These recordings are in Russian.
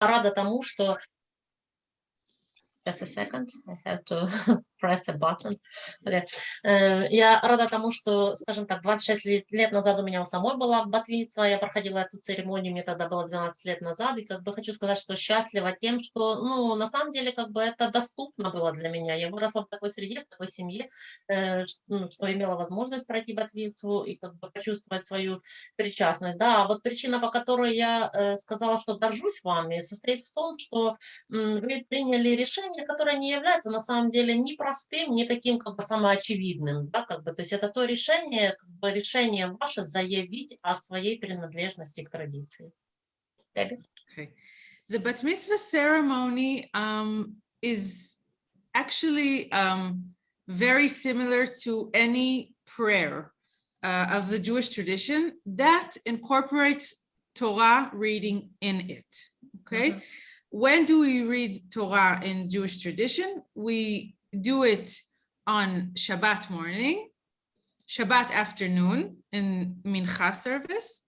рада тому, что Just a second, I have to press a button. Э, Я рада тому, что, скажем так, 26 лет назад у меня у самой была батвица, я проходила эту церемонию, мне тогда было 12 лет назад, и как бы хочу сказать, что счастлива тем, что, ну, на самом деле, как бы это доступно было для меня. Я выросла в такой среде, в такой семье, э, ну, что имела возможность пройти батвицу и как бы почувствовать свою причастность. Да, а вот причина, по которой я э, сказала, что горжусь вами, состоит в том, что вы приняли решение, которое не является на самом деле ни простым, ни таким как бы самоочевидным, да, как бы, то есть это то решение, как бы решение ваше заявить о своей принадлежности к традиции. Debbie? Okay. The bat mitzvah ceremony um, is actually um, very similar to any prayer uh, of the Jewish tradition that incorporates Torah reading in it. Okay. Mhm. When do we read Torah in Jewish tradition? We do it on Shabbat morning, Shabbat afternoon in Mincha service,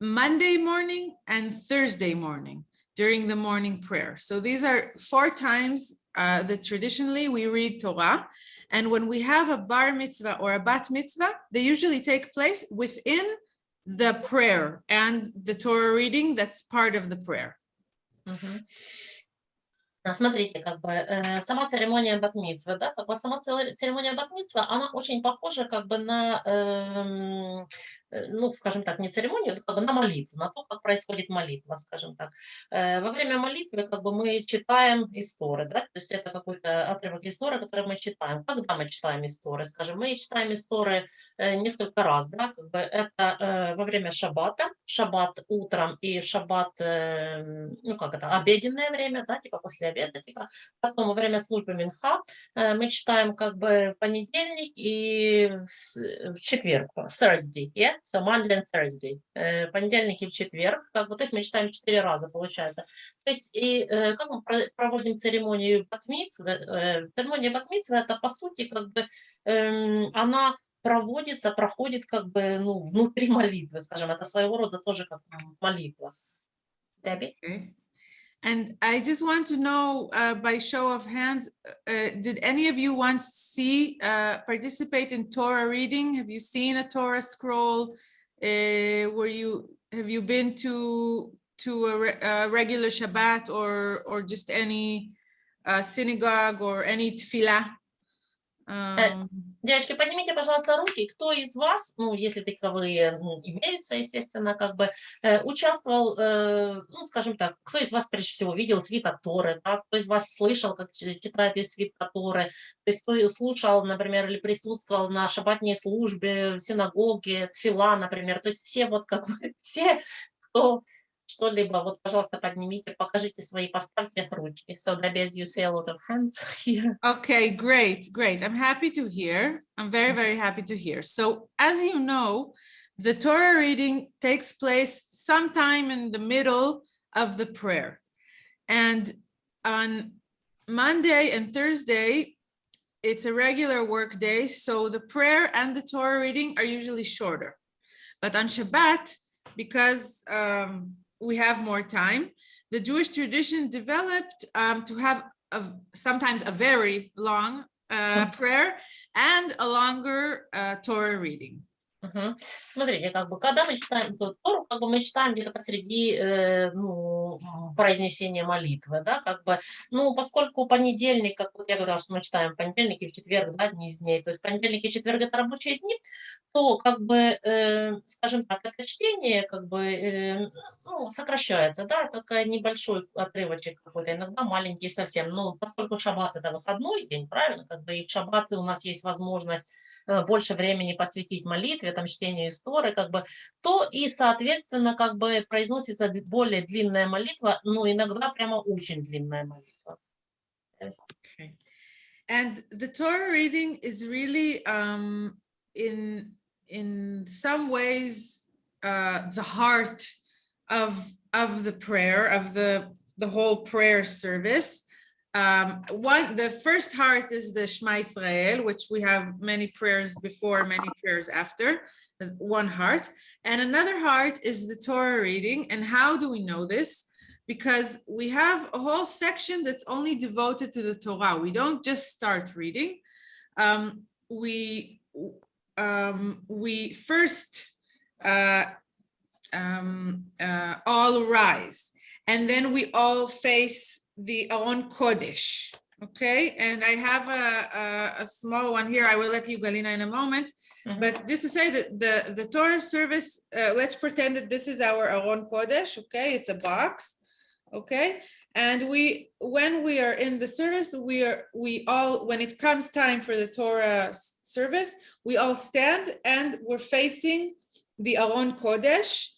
Monday morning and Thursday morning during the morning prayer. So these are four times uh, that traditionally we read Torah. And when we have a bar mitzvah or a bat mitzvah, they usually take place within the prayer and the Torah reading that's part of the prayer. Mm -hmm. Смотрите, как бы э, сама церемония батмитсвы, да, как бы сама церемония батмитсвы, она очень похожа как бы на, э, ну, скажем так, не церемонию, а на молитву, на то, как происходит молитва, скажем так. Э, Во время молитвы как бы мы читаем истории, да, то есть это какой-то отрывок истории, который мы читаем. Когда мы читаем истории, скажем, мы читаем истории э, несколько раз, да, как бы это э, во время шаббата, шаббат утром и шаббат, э, ну как это, обеденное время, да, типа после обеда, типа, потом во время службы Минха э, мы читаем как бы в понедельник и в четверг, Thursday, yeah? So Monday and Thursday, Э, понедельник и в четверг, как бы, то есть мы читаем четыре раза, получается. То есть и э, как мы про- проводим церемонию батмитсвы, э, церемония батмитсвы это по сути как бы эм, она проводится, проходит как бы ну, внутри молитвы, скажем, это своего рода тоже как молитва. Debbie? Okay. And I just want to know uh, by show of hands, uh, did any of you once see, uh, participate in Torah reading? Have you seen a Torah scroll? Uh, Were you, have you been to, to a re- a regular Shabbat or, or just any uh, synagogue or any tefillah? Um, Девочки, поднимите, пожалуйста, руки. Кто из вас, ну, если таковые ну, имеются, естественно, как бы э, участвовал, э, ну, скажем так, кто из вас прежде всего видел свиток Торы, да? кто из вас слышал, как ч- читает из свитка Торы, то есть кто слушал, например, или присутствовал на шаббатной службе, в синагоге, тфила, например, то есть все вот как бы, все, кто что-либо, вот, пожалуйста, поднимите, покажите свои, поставьте ручки. So, Debbie, as you see a lot of hands here. Okay, great, great. I'm happy to hear. I'm very, very happy to hear. So as you know, the Torah reading takes place sometime in the middle of the prayer. And on Monday and Thursday, it's a regular work day, so the prayer and the Torah reading are usually shorter. But on Shabbat, because um, we have more time, the Jewish tradition developed um, to have a, sometimes a very long uh, prayer and a longer uh, Torah reading. Мгм. Смотрите, как бы, когда мы читаем Тору, как бы мы читаем где-то посреди э, ну, произнесения молитвы, да, как бы, ну, поскольку понедельник, как вот я говорила, что мы читаем понедельник и в четверг, да, дни из дней, то есть понедельник и четверг это рабочие дни, то, как бы, э, скажем так, это чтение, как бы, э, ну, сокращается, да, такой небольшой отрывочек какой-то, иногда маленький совсем, ну, поскольку шаббат это выходной день, правильно, как бы, и в шаббат у нас есть возможность больше времени посвятить молитве, там, чтению истории, как бы, то и, соответственно, как бы произносится более длинная молитва, но иногда прямо очень длинная молитва. And the Torah reading is really um, in in some ways uh, the heart of of the prayer of the the whole prayer service. Um, one, the first heart is the Shema Israel, which we have many prayers before, many prayers after, one heart. And another heart is the Torah reading. And how do we know this? because we have a whole section that's only devoted to the Torah. We don't just start reading. Um, we um, we first uh, um, uh, all rise, and then we all face the Aron Kodesh. Okay, and I have a, a, a small one here. I will let you, Galina, in a moment. Mhm. But just to say that the, the Torah service, uh, let's pretend that this is our Aron Kodesh, okay? It's a box, okay? And we, when we are in the service, we are, we all, when it comes time for the Torah service, we all stand and we're facing the Aron Kodesh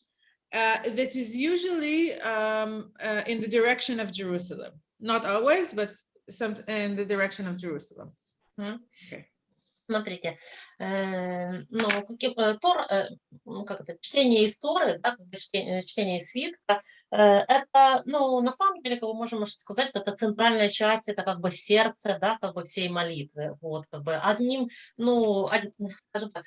that is usually um, uh, in the direction of Jerusalem. Not always, but some in the direction of Jerusalem. Смотрите, э, ну, э, Тор, э, ну, как это, чтение из Торы, да, чтение, чтение свитка, это, ну, на самом деле, как бы можем сказать, что это центральная часть, это как бы сердце, да, как бы всей молитвы, вот, как бы одним, ну, од- скажем так,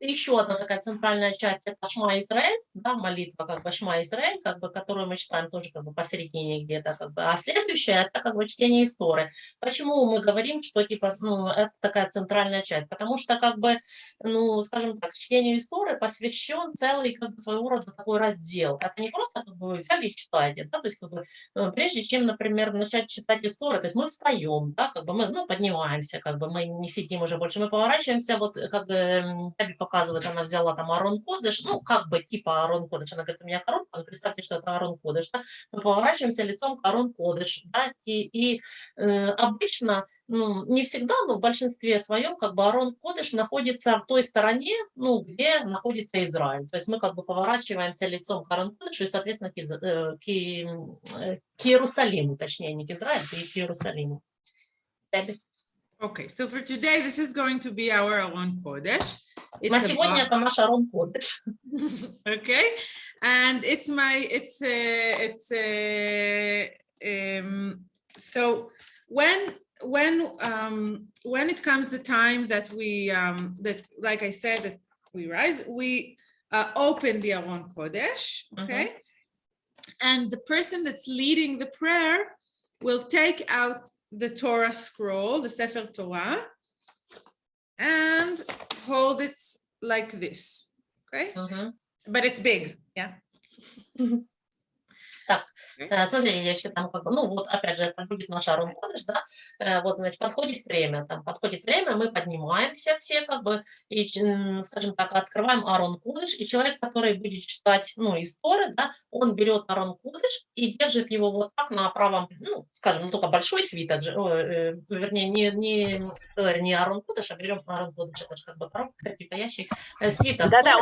еще одна такая центральная часть это Шма Израиль, да, молитва как бы Шма Израиль, как бы, которую мы читаем тоже как бы посередине где-то, как бы, а следующая это как бы чтение истории. Почему мы говорим, что типа, ну, это такая центральная часть? Потому что как бы, ну, скажем так, чтению истории посвящен целый как бы своего рода такой раздел. Это не просто как бы взяли и читаете, да, то есть как бы э, прежде чем, например, начать читать историю, то есть мы встаем, да, как бы мы, ну, поднимаемся, как бы мы не сидим уже больше, мы поворачиваемся, вот э, как бы показывает, она взяла там Арон Кодыш, ну, как бы типа Арон Кодыш, она говорит, у меня коробка, представьте, что это Арон Кодыш, да? мы поворачиваемся лицом к Арон Кодыш, да, и, и э, обычно, ну, не всегда, но в большинстве своем, как бы Арон Кодыш находится в той стороне, ну, где находится Израиль, то есть мы как бы поворачиваемся лицом к Арон Кодышу и, соответственно, к, Из- э, к, э, к Иерусалиму, точнее, не к Израилю, а к Иерусалиму. Таби. Okay, so for today, this is going to be our Aron Kodesh. На It's a сегодня box. это наш Арон Кодыш. okay and it's my it's a it's a um so when when um when it comes the time that we um that like i said that we rise we uh, open the Aron Kodesh okay and the person that's leading the prayer will take out the Torah scroll the Sefer Torah and hold it like this. Okay. Mm -hmm. But it's big. Yeah. Э, девочки, там как бы, ну вот опять же, это будет наш Арон Кодыш, да, Э, вот, значит, подходит время, там подходит время, мы поднимаемся все, как бы, и, скажем так, открываем Арон Кодыш, и человек, который будет читать, ну, истории, да, он берет Арон Кодыш и держит его вот так на правом, ну, скажем, ну, только большой свиток, э, вернее, не, не, э, не Арон Кодыш, а берем Арон Кодыш, это же как бы коробка, типа ящик, э, свиток Да-да,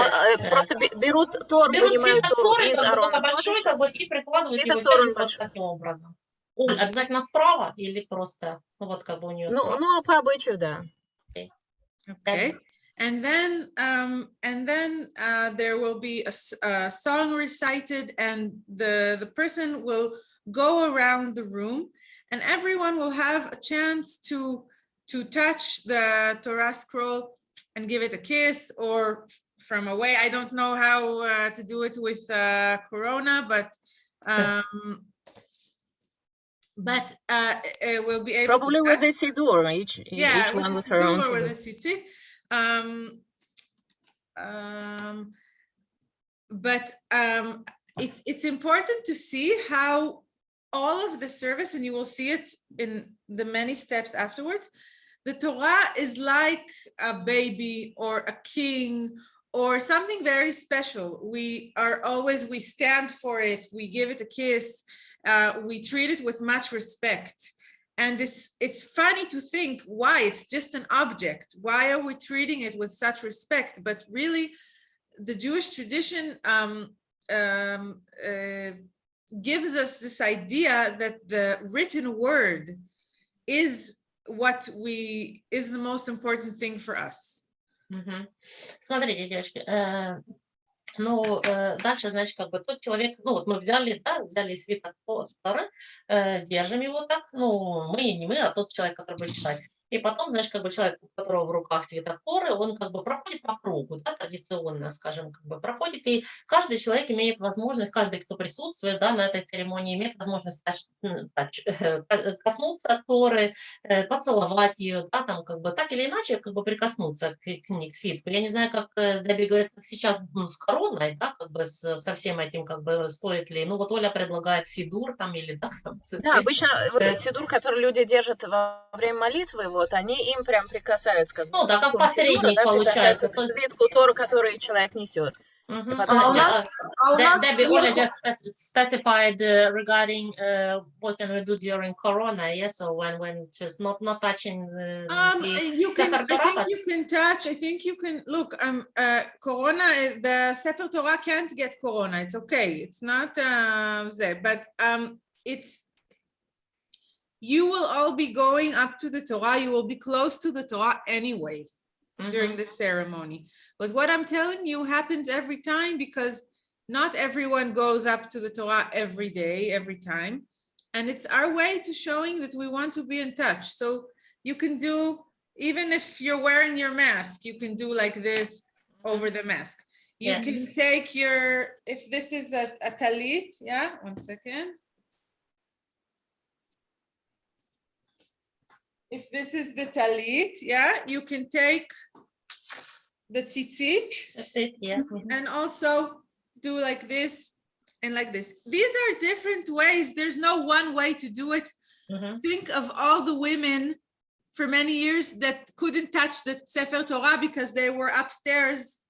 просто бе- берут Тор, берут свиток Тору Торы, из большой, как бы, и прикладывают его Торы держит вот большой. таким образом. Оль, обязательно справа или просто, ну вот как бы у нее Ну, справа? ну, по обычаю, да. Okay. And then um, and then uh, there will be a, s- a song recited and the, the person will go around the room and everyone will have a chance to to touch the Torah scroll and give it a kiss or f- from away. I don't know how uh, to do it with uh, Corona, but um, but uh, uh, we'll be able Probably with the touch. Each, Yeah, each with one with her own siddur or Siddur. the tzitzit. Um, um, but um, it's it's important to see how all of the service, and you will see it in the many steps afterwards. The Torah is like a baby or a king or something very special. We are always we stand for it. We give it a kiss. Uh, we treat it with much respect and it's it's funny to think why it's just an object why are we treating it with such respect but really the jewish tradition um, um, uh, gives us this idea that the written word is what we is the most important thing for us Смотрите, девочки, э, ну, э, дальше, значит, как бы тот человек, ну, вот мы взяли, да, взяли свиток Торы, э, держим его так, ну, мы, не мы, а тот человек, который будет читать. И потом, знаешь, как бы человек, у которого в руках свиток Торы, он как бы проходит по кругу, да, традиционно, скажем, как бы проходит, и каждый человек имеет возможность, каждый, кто присутствует, да, на этой церемонии, имеет возможность тач- э, коснуться Торы, э, поцеловать ее, да, там, как бы, так или иначе, как бы прикоснуться к, к к свитку. Я не знаю, как э, Деби говорит, как сейчас ну, с короной, да, как бы с- со всем этим, как бы, стоит ли, ну, вот Оля предлагает сидур там, или, да, там, Да, обычно сидур, который люди держат во время молитвы, вот, они им прям прикасаются, как Ну, да, как посредник да, получается, к то есть- свитку Торы, который человек несет. Мгм. потом Подожди, сейчас- а, А у нас Debbie, Oля сверху- just spec- specified uh, regarding uh, what can we do during Corona. Yes, so when when just not not touching the, Um, the uh, you can, Sefer I Torah, think but- you can touch, I think you can, look, um, uh, Corona, the Sefer Torah can't get Corona, it's okay, it's not, uh, that, but, um, it's, you will all be going up to the Torah, you will be close to the Torah anyway during Mhm. the ceremony. But what I'm telling you happens every time because not everyone goes up to the Torah every day, every time. And it's our way to showing that we want to be in touch. So you can do, even if you're wearing your mask, you can do like this over the mask. You Yeah. can take your, if this is a, a talit, yeah, one second. If this is the talit, yeah, you can take the tzitzit it. Yeah. Mhm. and also do like this and like this. These are different ways. There's no one way to do it. Mhm. Think of all the women for many years that couldn't touch the Sefer Torah because they were upstairs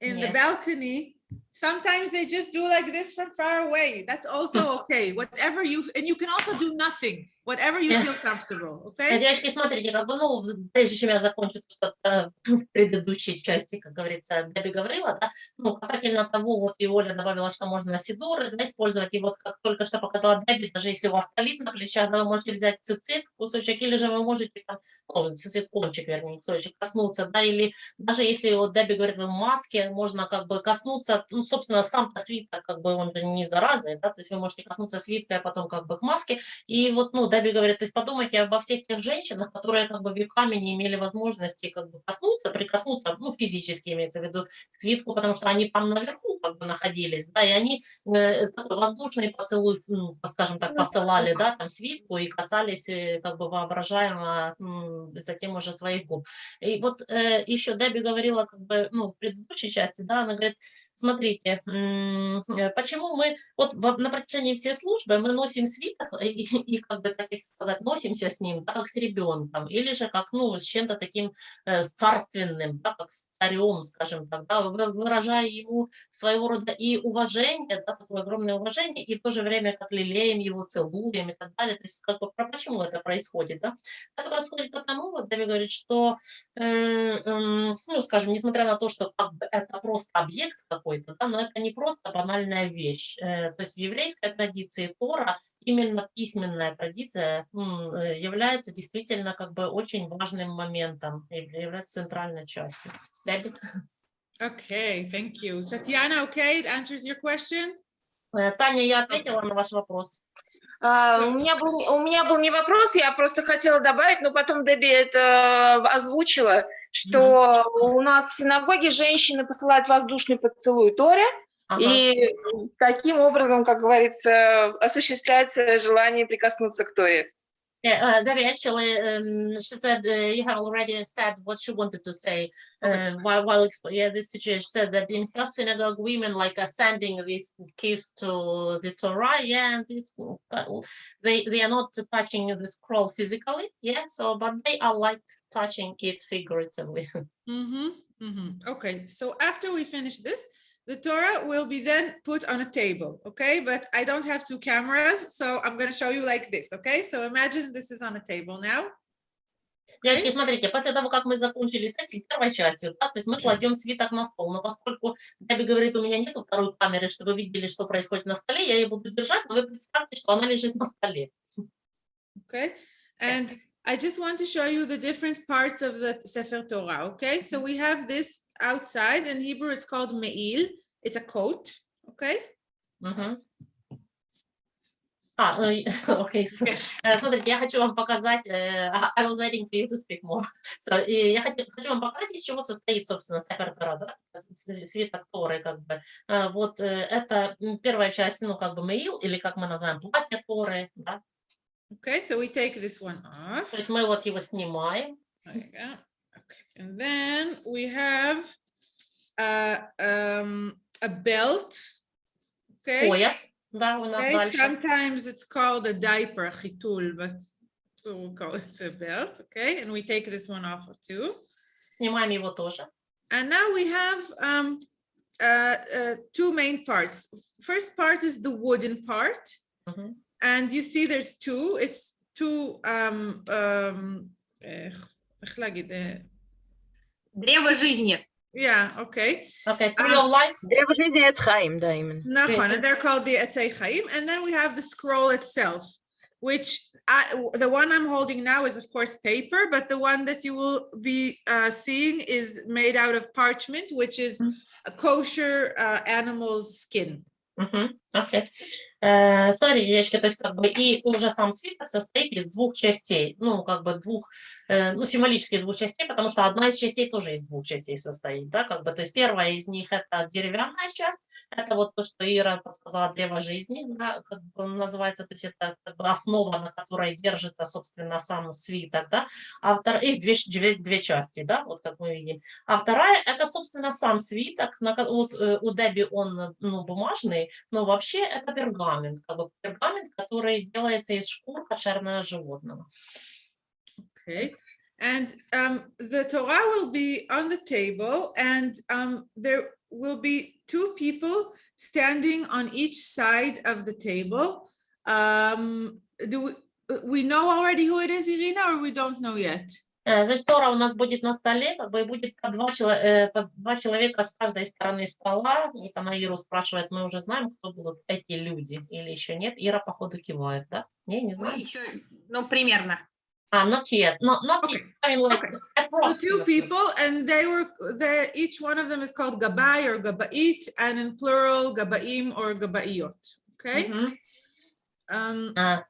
in the balcony. Sometimes they just do like this from far away. That's also okay. Whatever you, and you can also do nothing, whatever you feel comfortable, okay? Девочки, смотрите, как бы, ну, прежде чем я закончу то, что э, в предыдущей части, как говорится, Деби говорила, да, ну, касательно того, вот и Оля добавила, что можно сидоры, да, использовать, и вот как только что показала Деби, даже если у вас талит на плечах, да, вы можете взять цицит, кусочек, или же вы можете там, ну, цицит, кончик, вернее, кусочек, коснуться, да, или даже если вот Деби говорит, вы в маске, можно как бы коснуться, ну, собственно, сам-то свиток, как бы он же не заразный, да, то есть вы можете коснуться свитка, а потом как бы к маске, и вот, ну, Даби говорит, то есть подумайте обо всех тех женщинах, которые как бы веками не имели возможности как бы коснуться, прикоснуться, ну, физически имеется в виду, к свитку, потому что они там наверху как бы находились, да, и они э, такой воздушный поцелуй, ну, скажем так, посылали, да, там свитку и касались э, как бы воображаемо затем уже своих губ. И вот э, еще Дэби говорила как бы, ну, в предыдущей части, да, она говорит, смотрите, э, почему мы вот во- на протяжении всей службы мы носим свиток и, и, как бы, так сказать, носимся с ним, да, как с ребенком, или же как, ну, с чем-то таким э, царственным, да, как с царем, скажем так, да, вы- выражая ему своего рода и уважение, да, такое огромное уважение, и в то же время как лелеем его, целуем и так далее. То есть как бы, почему это происходит, да? Это происходит потому, вот Дэви говорит, что, э, м, ну, скажем, несмотря на то, что как бы это просто объект какой-то, да, но это не просто банальная вещь. Э, То есть в еврейской традиции Тора именно письменная традиция э, является действительно как бы очень важным моментом, является центральной частью. Дэби? Okay, thank you. Tatiana, okay, it answers your question? Э, Таня, я ответила на ваш вопрос. Что? у, меня был, у меня был не вопрос, я просто хотела добавить, но потом Деби это озвучила, что у нас в синагоге женщины посылают воздушный поцелуй Торе, Ага. и таким образом, как говорится, осуществляется желание прикоснуться к Торе. Yeah, uh, Debbie, actually, um, she said uh, you have already said what she wanted to say uh, while while exp- yeah this situation. She said that in her synagogue, women like are sending this kiss to the Torah, yeah, and this they they are not touching the scroll physically, yeah. So, but they are like touching it figuratively. Mm-hmm, mm-hmm. Okay, so after we finish this, the Torah will be then put on a table, okay? But I don't have two cameras, so I'm gonna show you like this, okay? So imagine this is on a table now. Девочки, смотрите, после того, как мы закончили с этим первой частью, да, то есть мы кладем свиток на стол, но поскольку Дэби говорит, у меня нету второй камеры, чтобы вы видели, что происходит на столе, я ее буду держать, но вы представьте, что она лежит на столе. Okay, and I just want to show you the different parts of the Sefer Torah, okay? So we have this outside, in Hebrew it's called me'il, it's a coat, okay? Мгм. А, ну, и- окей. с- э, Смотрите, я хочу вам показать, э, I was waiting for you to speak more. So, я хочу, хочу вам показать, из чего состоит, собственно, Сефер Тора, да, свиток Торы, как бы. Э, Вот э, это первая часть, ну, как бы Меил, или как мы называем, платье Торы, да. Okay, so we take this one off. То есть мы вот его снимаем. Okay, And then we have uh, um, a belt. Okay. Oh, yes. okay. Sometimes it's called a diaper, chitul, but we'll call it a belt. Okay. And we take this one off too. And now we have um, uh, uh, two main parts. First part is the wooden part. Mm -hmm. And you see there's two. It's two um, um, eh, Древо жизни. Yeah, okay. Okay, tree um, of life. Древо жизни – Chaim, Daimon. Nahon, and they're called the Etz Chaim. And then we have the scroll itself, which I, the one I'm holding now is, of course, paper, but the one that you will be uh, seeing is made out of parchment, which is mm -hmm. a kosher uh, animal's skin. Mm -hmm. Окей. Э, Смотрите, девочки, то есть как бы и уже сам свиток состоит из двух частей, ну, как бы двух, э, ну, символических двух частей, потому что одна из частей тоже из двух частей состоит, да, как бы, то есть первая из них это деревянная часть, это вот то, что Ира подсказала, древо жизни, да, как бы называется, то есть это как бы основа, на которой держится, собственно, сам свиток, да, а вторая, их две, две, две части, да, вот как мы видим. А вторая это, собственно, сам свиток, на, вот э, у Деби он, э, ну, бумажный, но вообще это пергамент, как бы пергамент, который делается из шкур кошерного животного. Okay, and um, the Torah will be on the table and um, there will be two people standing on each side of the table. Um, do we, uh, we know already who it is, Irina, or we don't know yet? Э, Значит, Тора у нас будет на столе, как бы и будет по два, чело- э, по два человека с каждой стороны стола. И там Иру спрашивает, мы уже знаем, кто будут эти люди или еще нет. Ира, походу, кивает, да? Не, не Ну, знаю. еще, ну, примерно. А, not yet. No, not Okay, yet. I mean, like, okay. So two people, and they were, the, each one of them is called Gabai or Gabait, and in plural, Gabaim or Gabaiot, okay? Мгм. Um, А, э,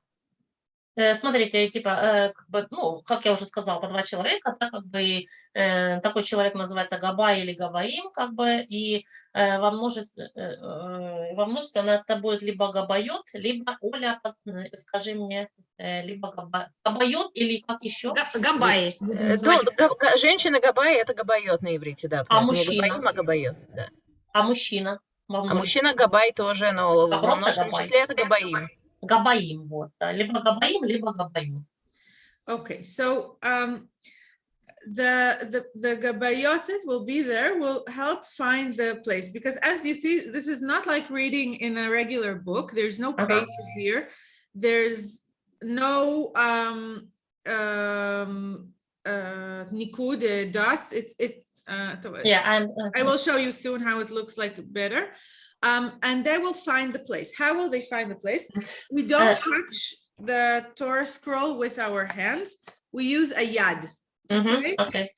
Смотрите, типа, э, как бы, ну, как я уже сказала, по два человека, да, как бы, э, такой человек называется Габай или Габаим, как бы, и э, во множестве, э, э, во множестве она это будет либо Габайот, либо, Оля, э, скажи мне, э, либо Габа- גבאיות или как еще? Га- Габаи. будем Э, называть ну, их. га- га- Женщина Габай это גבאיות на иврите, да. А мужчина? גבאים, а גבאיות, да. А мужчина? А мужчина Габай тоже, но А во множественном Габай. числе это Габаим. Габаим, вот, да, либо Габаим, либо Габаим. Okay, so um, the the the gabayotet will be there, will help find the place because as you see, this is not like reading in a regular book. There's no Uh-huh. pages here. There's no um um uh nikud uh, dots. It's it. Uh, Yeah, and, uh, I will show you soon how it looks like better. Um, and they will find the place. How will they find the place? We don't Uh, touch the Torah scroll with our hands. We use a yad. Мгм, Окей. окей.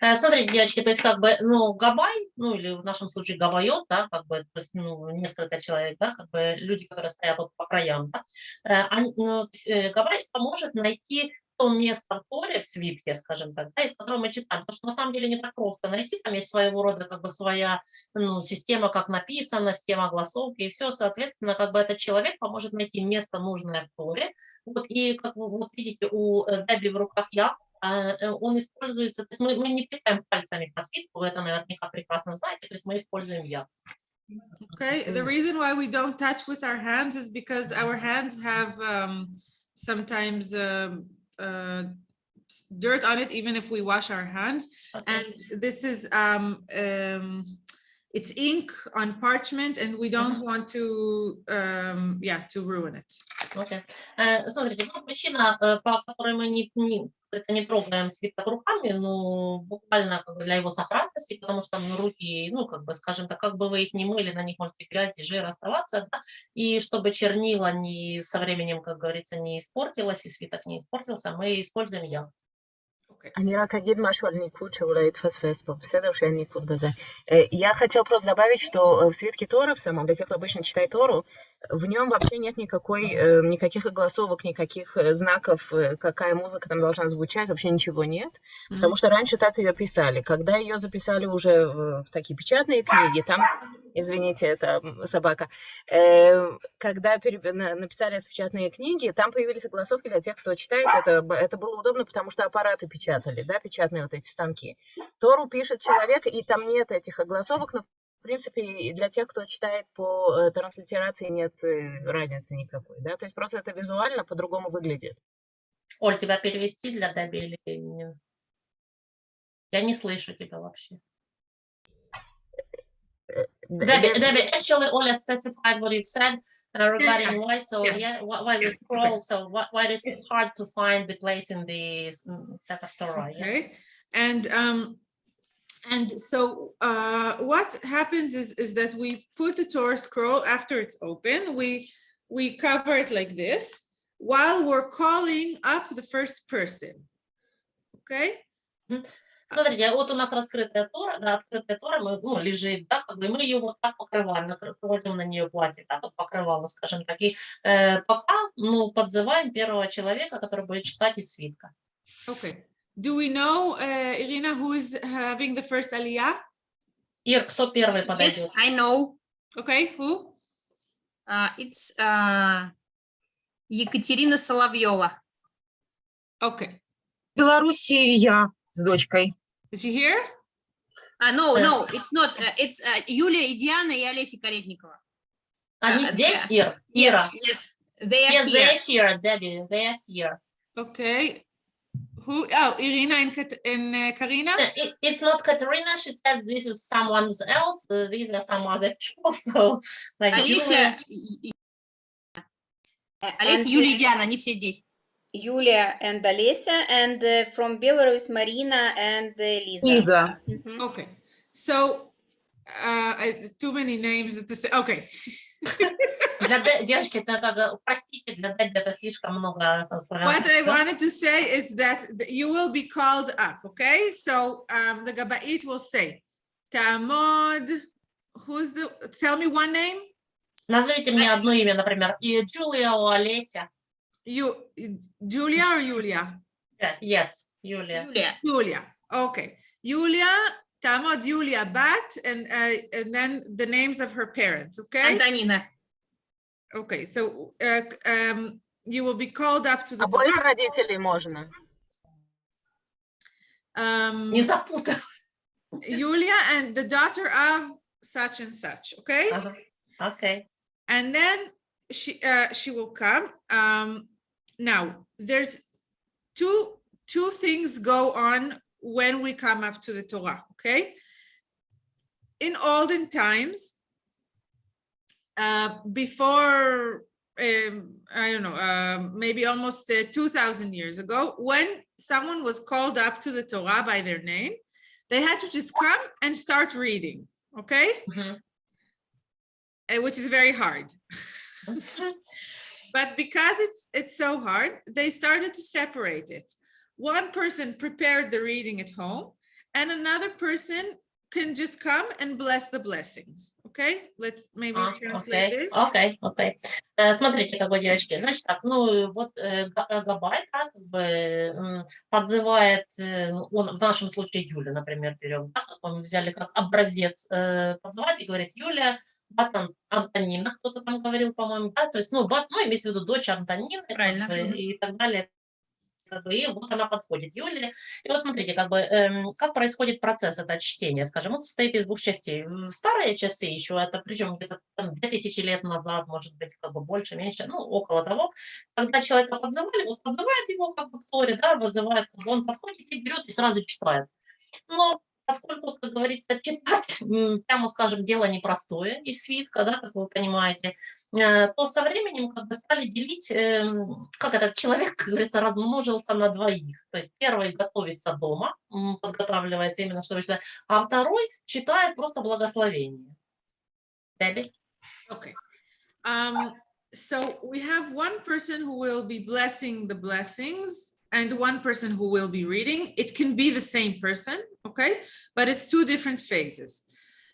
Э, Смотрите, девочки, то есть как бы, ну, габай, ну, или в нашем случае габайот, да, как бы, то есть, ну, несколько человек, да, как бы люди, которые стоят вот по краям, да, э, они, ну, то есть, э, габай поможет найти то место в Торе, в свитке, скажем так, да, из которого мы читаем, потому что на самом деле не так просто найти, там есть своего рода как бы своя ну, система, как написано, система огласовки и все, соответственно, как бы этот человек поможет найти место нужное в Торе, вот, и как вы вот видите, у э, Деби в руках я, а, э, он используется, то есть мы, мы не тыкаем пальцами по свитку, вы это наверняка прекрасно знаете, то есть мы используем я. Okay. The reason why we don't touch with our hands is because our hands have um, sometimes um, uh, s- dirt on it, even if we wash our hands. And this is um, um, it's ink on parchment, and we don't want to um, yeah to ruin it. Окей. Э, Смотрите, ну, причина, э, по которой мы не, не, как говорится, не трогаем свиток руками, ну, буквально как бы для его сохранности, потому что ну, руки, ну, как бы, скажем так, как бы вы их не мыли, на них может и грязь, и жир оставаться, да, и чтобы чернила не, со временем, как говорится, не испортилось, и свиток не испортился, мы используем я. אני רק אגיד משהו על ניקוד שאולי התפספס פה, בסדר? שאין ניקוד בזה. Э, Я хотел просто добавить, что э, в свитке Торы, в самом, для тех, кто обычно читает Тору, в нем вообще нет никакой, э, никаких огласовок, никаких э, знаков, э, какая музыка там должна звучать, вообще ничего нет. Потому что раньше так ее писали. Когда ее записали уже в, в такие печатные книги, там, извините, это собака, э, когда пере- на- написали печатные книги, там появились огласовки для тех, кто читает. Это, это было удобно, потому что аппараты печатали, да, печатные вот эти станки. Тору пишет человек, и там нет этих огласовок, но в принципе, и для тех, кто читает по э, транслитерации, нет э, разницы никакой, да, то есть просто это визуально по-другому выглядит. Оль, тебя перевести для или нет? Я не слышу тебя вообще. Debbie, Деб- Debbie, actually, Oля specified what you said uh, regarding why. So yeah. yeah, why, the scroll? So why, why is it hard to find the place in the mm, Sefer Torah? yeah? Okay, and um, and so uh, what happens is is that we put the Torah scroll after it's open. We we cover it like this while we're calling up the first person. Okay, Смотрите, вот у нас раскрытая Тора, да, открытая Тора, мы, ну, лежит, да, как бы и мы ее вот так покрываем, накры- кладем на нее платье, да, вот покрывало, скажем так, и э, пока, ну, подзываем первого человека, который будет читать из свитка. okay. Do we know, uh, Irina, who is having the first aliyah? Ир, кто первый Yes, подойдет? I know. Okay, who? Uh, it's uh, Екатерина Соловьева. Okay, Белоруссии я с дочкой. is she here? А, no, Э. no, it's not. uh, it's uh, Юлия и Диана и Олеся Каретникова. Они э, здесь, да. Ир? Yes, Ира? yes, they are Yes, here. they're here, Debbie, they're here. Okay, who? Oh, Irina and, Kat- and uh, Karina. Uh, it- it's not Katerina. She said this is someone else. Uh, these are some other people. So, like Олеся, Julia. и- и- Э, Олеся, And, Юлия uh, и Диана, они все здесь. Yulia and Alessia, and uh, from Belarus, Marina and uh, Lisa. Лиза. Mhm. Okay, so uh, I, too many names at the same. Okay. Для Де- девочки, это как, э, простите, для Дебби это слишком много э, славянских What I слов. wanted to say is that th- you will be called up, okay? So um, the Gabait will say, Tamod, who's the, tell me one name? Назовите мне одно имя, например, и Джулия, о, Олеся. You, Julia or Julia? Yes, yes, Юлия. Юлия. Julia, okay. Julia, Tamod, Julia Bat, and, uh, and then the names of her parents, okay? Антонина. Okay, so uh, c- um, you will be called up to the Обоих top. родителей можно. Um, Не запутай. Julia and the daughter of such and such, okay? Ага. Окей. And then she uh, she will come. Um, now there's two two things go on when we come up to the Torah, okay? In olden times, uh, before, um, I don't know, uh, maybe almost uh, 2000 years ago, when someone was called up to the Torah by their name, they had to just come and start reading, okay? Mm -hmm. which is very hard. Mm-hmm. but because it's, it's so hard, they started to separate it. One person prepared the reading at home, and another person can just come and bless the blessings. Okay, let's maybe А, translate Окей, this. окей, окей. Э, Смотрите, как бы, девочки, значит так, ну, вот э, Га- э, Габай, да, как бы, подзывает, э, ну, он, в нашем случае Юля, например, берем, да, как мы взяли как образец, э, подзывает и говорит, Юля, вот Ан- Антонина, кто-то там говорил, по-моему, да, то есть, ну, вот, ну, имеется в виду дочь Антонины, Правильно, и так далее, как бы, и вот она подходит, Юлия. И вот смотрите, как бы, эм, как происходит процесс это чтения, скажем, он состоит из двух частей. Старые часы еще, это причем где-то там 2000 лет назад, может быть, как бы больше, меньше, ну, около того, когда человека подзывали, вот подзывает его как бы к Торе, да, вызывает, он подходит и берет и сразу читает. Но поскольку, как говорится, читать, прямо скажем, дело непростое из свитка, да, как вы понимаете, то со временем как бы стали делить, эм, как этот человек, как говорится, размножился на двоих. То есть первый готовится дома, подготавливается именно, чтобы читать, а второй читает просто благословение. Дебби? Okay. Um, so we have one person who will be blessing the blessings and one person who will be reading. It can be the same person, okay? But it's two different phases.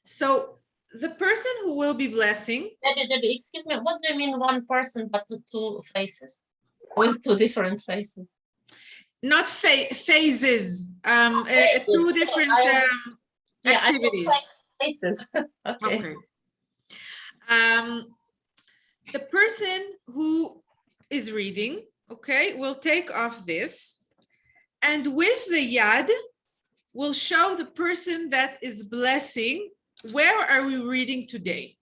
So the person who will be blessing, excuse me, what do you mean one person but two- faces? With two different faces? not fa- phases, um, uh, two different um, Yeah, activities. faces. Okay. Okay. Um, the person who is reading, okay, will take off this. And with the yad, will show the person that is blessing, where are we reading today?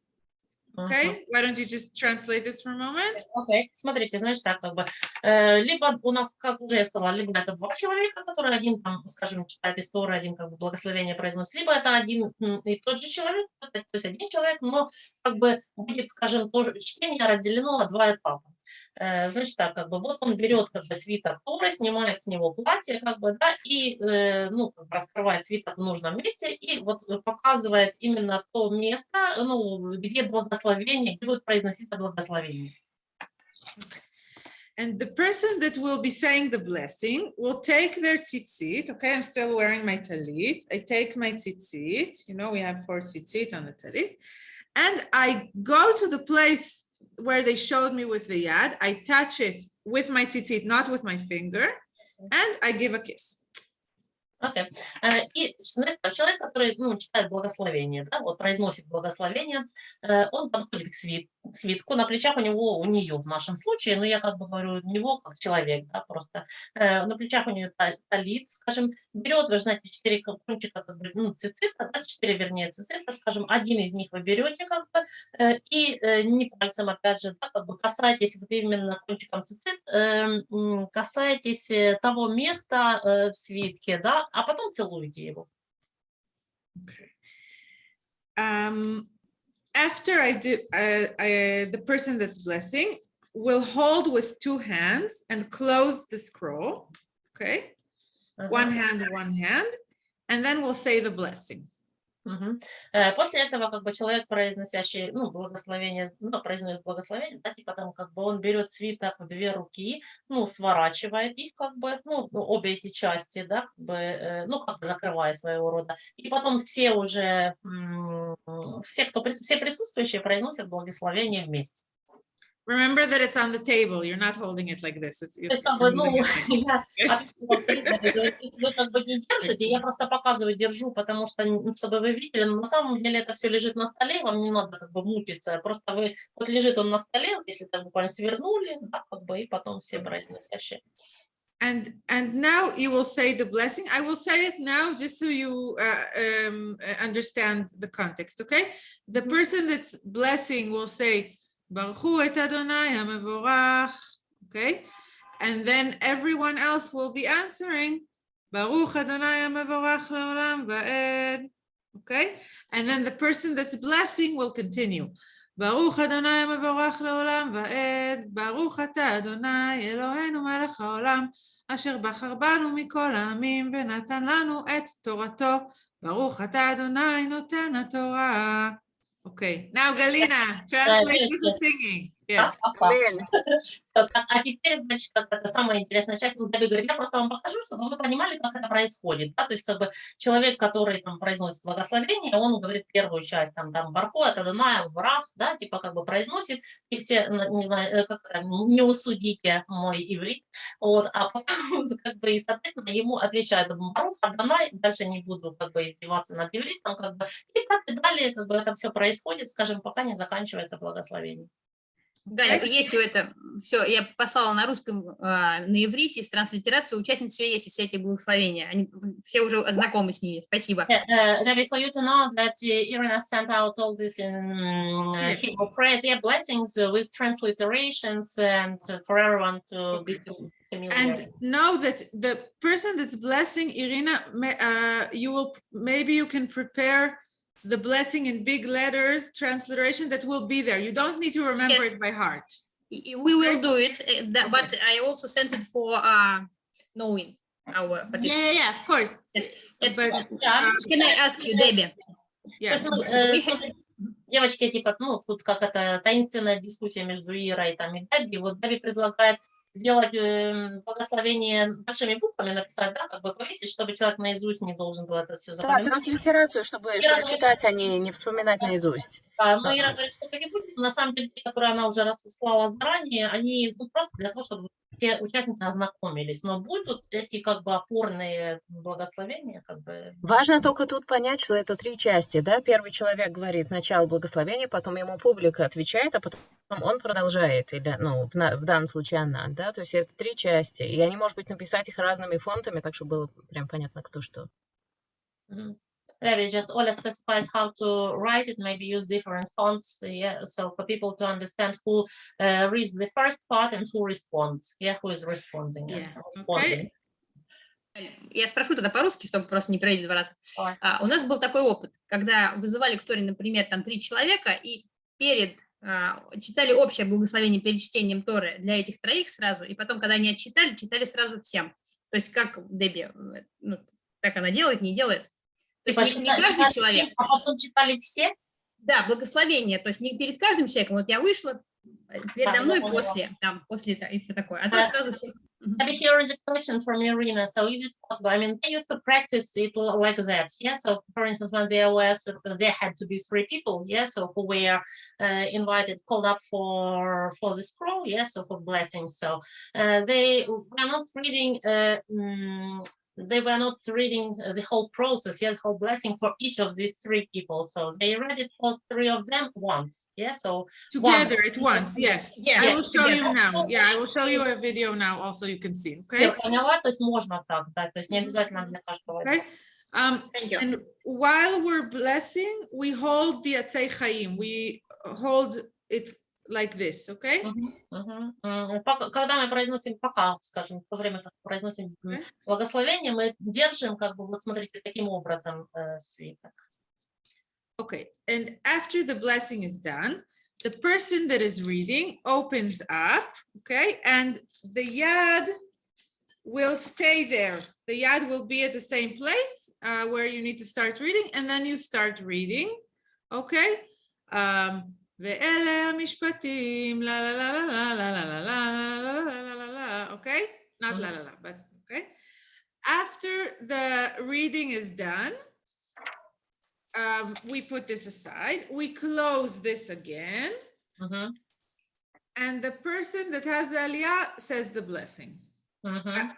Okay, why don't you just translate this for a moment? Окей, смотрите, значит так, как бы, э, либо у нас, как уже я сказала, либо это два человека, которые один там, скажем, читает историю, один как бы благословение произносит, либо это один и тот же человек, то есть один человек, но как бы будет, скажем, тоже чтение разделено на два этапа. Э, Значит так, как бы вот он берет как бы свиток Торы, снимает с него платье, как бы, да, и, э, ну, как бы раскрывает свиток в нужном месте и вот показывает именно то место, ну, где благословение, где будет произноситься благословение. And the person that will be saying the blessing will take their tzitzit. Okay, I'm still wearing my talit. I take my tzitzit. You know, we have four tzitzit on the talit. And I go to the place where they showed me with the yad. I touch it with my tzitzit, not with my finger. And I give a kiss. Окей. Э, И знаете, человек, который ну, читает благословение, да, вот произносит благословение, э, он подходит к свит- к свитку, на плечах у него, у нее в нашем случае, но я как бы говорю у него как человек, да, просто э, на плечах у нее та- талит, скажем, берет, вы знаете, четыре ко- кончика, как бы, ну, цицита, да, четыре, вернее, цицита, скажем, один из них вы берете, как бы, и не пальцем, опять же, да, как бы касаетесь вот именно кончиком цицит, касаетесь того места в свитке, да, а потом целуете его. Um, after I did, uh, I, the person that's blessing will hold with two hands and close the scroll. Okay. one Ага. hand, one hand, and then we'll say the blessing. Э, После этого как бы человек, произносящий, ну, благословение, ну, произносит благословение, да, типа там как бы он берет свиток в две руки, ну, сворачивает их как бы, ну, ну, обе эти части, да, как бы, э, ну, как бы закрывая своего рода. И потом все уже, все, кто, все присутствующие произносят благословение вместе. Remember that it's on the table. You're not holding it like this. It's, То есть it's как бы, you're ну, holding it like- я объяснила, в принципе, говорю, если вы как бы не держите, я просто показываю, держу, потому что, ну, чтобы вы видели, но на самом деле это все лежит на столе, вам не надо как бы мучиться, просто вы, вот лежит он на столе, вот если так буквально свернули, да, как бы, и потом все произносящие. And and now you will say the blessing. I will say it now just so you uh, um, uh, understand the context. Okay. The Mhm. person that's blessing will say Baruch hu et Adonai hamevorach. Okay. And then everyone else will be answering Baruch Adonai hamevorach leolam va'ed. Okay. And then the person that's blessing will continue. ברוך אדוני המבורך לעולם ועד, ברוך אתה אדוני אלוהינו מלך העולם, אשר בחר בנו מכל העמים ונתן לנו את תורתו. ברוך אתה אדוני נותן התורה. Okay, now Galina, translate. with the singing. Yes. Так, А теперь, значит, как это самая интересная часть, ну, Давид говорит, я просто вам покажу, чтобы вы понимали, как это происходит. Да? То есть, как бы человек, который там произносит благословение, он говорит первую часть, там, там, Бархо, это Даная, Брах, да, типа, как бы произносит, и все, не знаю, э, как не усудите мой иврит, вот, а потом, как бы, и, соответственно, ему отвечают, Барух, Адонай, дальше не буду, как бы, издеваться над ивритом, как бы, и так и далее, как бы, это все происходит, скажем, пока не заканчивается благословение. Галя, есть у это, все, я послала на русском, а, на иврите, с транслитерацией, участниц все есть, все эти благословения, они все уже знакомы с ними, спасибо. Yeah, uh, Debbie, for you to know that uh, Irina sent out all this in uh. Hebrew prayers, yeah, blessings uh, with transliterations and uh, for everyone to be familiar. And know that the person that's blessing Irina, uh, you will, maybe you can prepare the blessing in big letters, transliteration that will be there. You don't need to remember Yes. it by heart. Y- We will do it, uh, that- but I also sent it for uh, knowing our Yeah, participants. yeah, yeah, of course. Yes, it's- But, Yeah, uh, Can I ask you, Debbie? То yeah. есть, ну, э, We смотри, девочки, типа, ну, тут как это таинственная дискуссия между Ирой там, и Дэбби. Вот Дэбби предлагает сделать э, благословение большими буквами, написать, да, как бы повесить, чтобы человек наизусть не должен был это все Да, запоминать. транслитерацию, чтобы, чтобы говорит, читать, а не, не вспоминать наизусть. Да, но. Ира говорит, что так и будет. На самом деле, те, которые она уже разослала заранее, они ну, просто для того, чтобы все участницы ознакомились. Но будут эти как бы опорные благословения, как бы. Важно только тут понять, что это три части, да? Первый человек говорит начало благословения, потом ему публика отвечает, а потом он продолжает, или, ну, в, на- в данном случае она, да? То есть это три части, и они, может быть, написать их разными фонтами, так чтобы было прям понятно, кто что. Mhm. There it just Ola specifies how to write it, maybe use different fonts, yeah, so for people to understand who uh, reads the first part and who responds, yeah, who is responding. Yeah, responding. Я спрошу тогда по-русски, чтобы просто не проверить два раза. А, у нас был такой опыт, когда вызывали к Торе, например, там три человека, и перед а, читали общее благословение перед чтением Торы для этих троих сразу, и потом, когда они отчитали, читали сразу всем. То есть как Дебби, э, ну, так она делает, не делает. То есть не, не Типа, Читали- каждый читали человек. А потом читали все. Да, благословение, то есть не перед каждым человеком, вот я вышла, э, передо Да, мной после, там, после и все такое, а Да. сразу все. Maybe here is a question from Irina. So is it possible? I mean, they used to practice it like that. Yeah. So for instance, when there was, there had to be three people. Yeah. So who were uh, invited, called up for for the scroll. Yeah. So for blessings. So uh, they were not reading. Uh, mm, they were not reading uh, the whole process, yeah, the whole blessing for each of these three people. So they read it for three of them once. Yeah. So Together at once, yes. Yes, I will show you together. now. Yeah, I will show you a video now also you can see, я okay? поняла, то есть можно так, да, то есть не обязательно для каждого. Okay. Um, Thank you. And while we're blessing, we hold the Atzei Chaim. We hold it like this, okay? Мгм, мгм. М, пока- Когда мы произносим пока, скажем, в то время, как произносим м, Окей. благословение, мы держим, как бы, вот смотрите, таким образом э, свиток. Okay, and after the blessing is done, the person that is reading opens up, okay, and the yad will stay there. The yad will be at the same place uh, where you need to start reading, and then you start reading, okay? Um, ואלה המשפטים, לה לה לה לה לה לה לה לה לה לה לה לה אוקיי? Not la la la, but okay. After the reading is done, um, we put this aside, we close this again, mm -hmm. and the person that has the aliyah says the blessing. Mm -hmm. uh,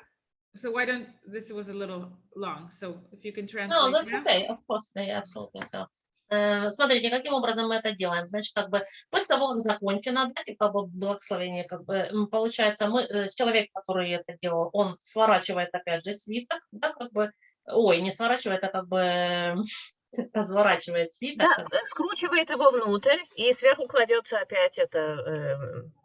so why don't, this was a little long, so if you can translate. No, that's now. okay, of course, they absolutely help. Э, Смотрите, каким образом мы это делаем. Значит, как бы после того, как закончено, да, типа благословение, как бы, м, получается, мы, э, человек, который это делал, он сворачивает опять же свиток, да, как бы, ой, не сворачивает, а как бы разворачивает свиток. Да, как скручивает его внутрь, и сверху кладется опять это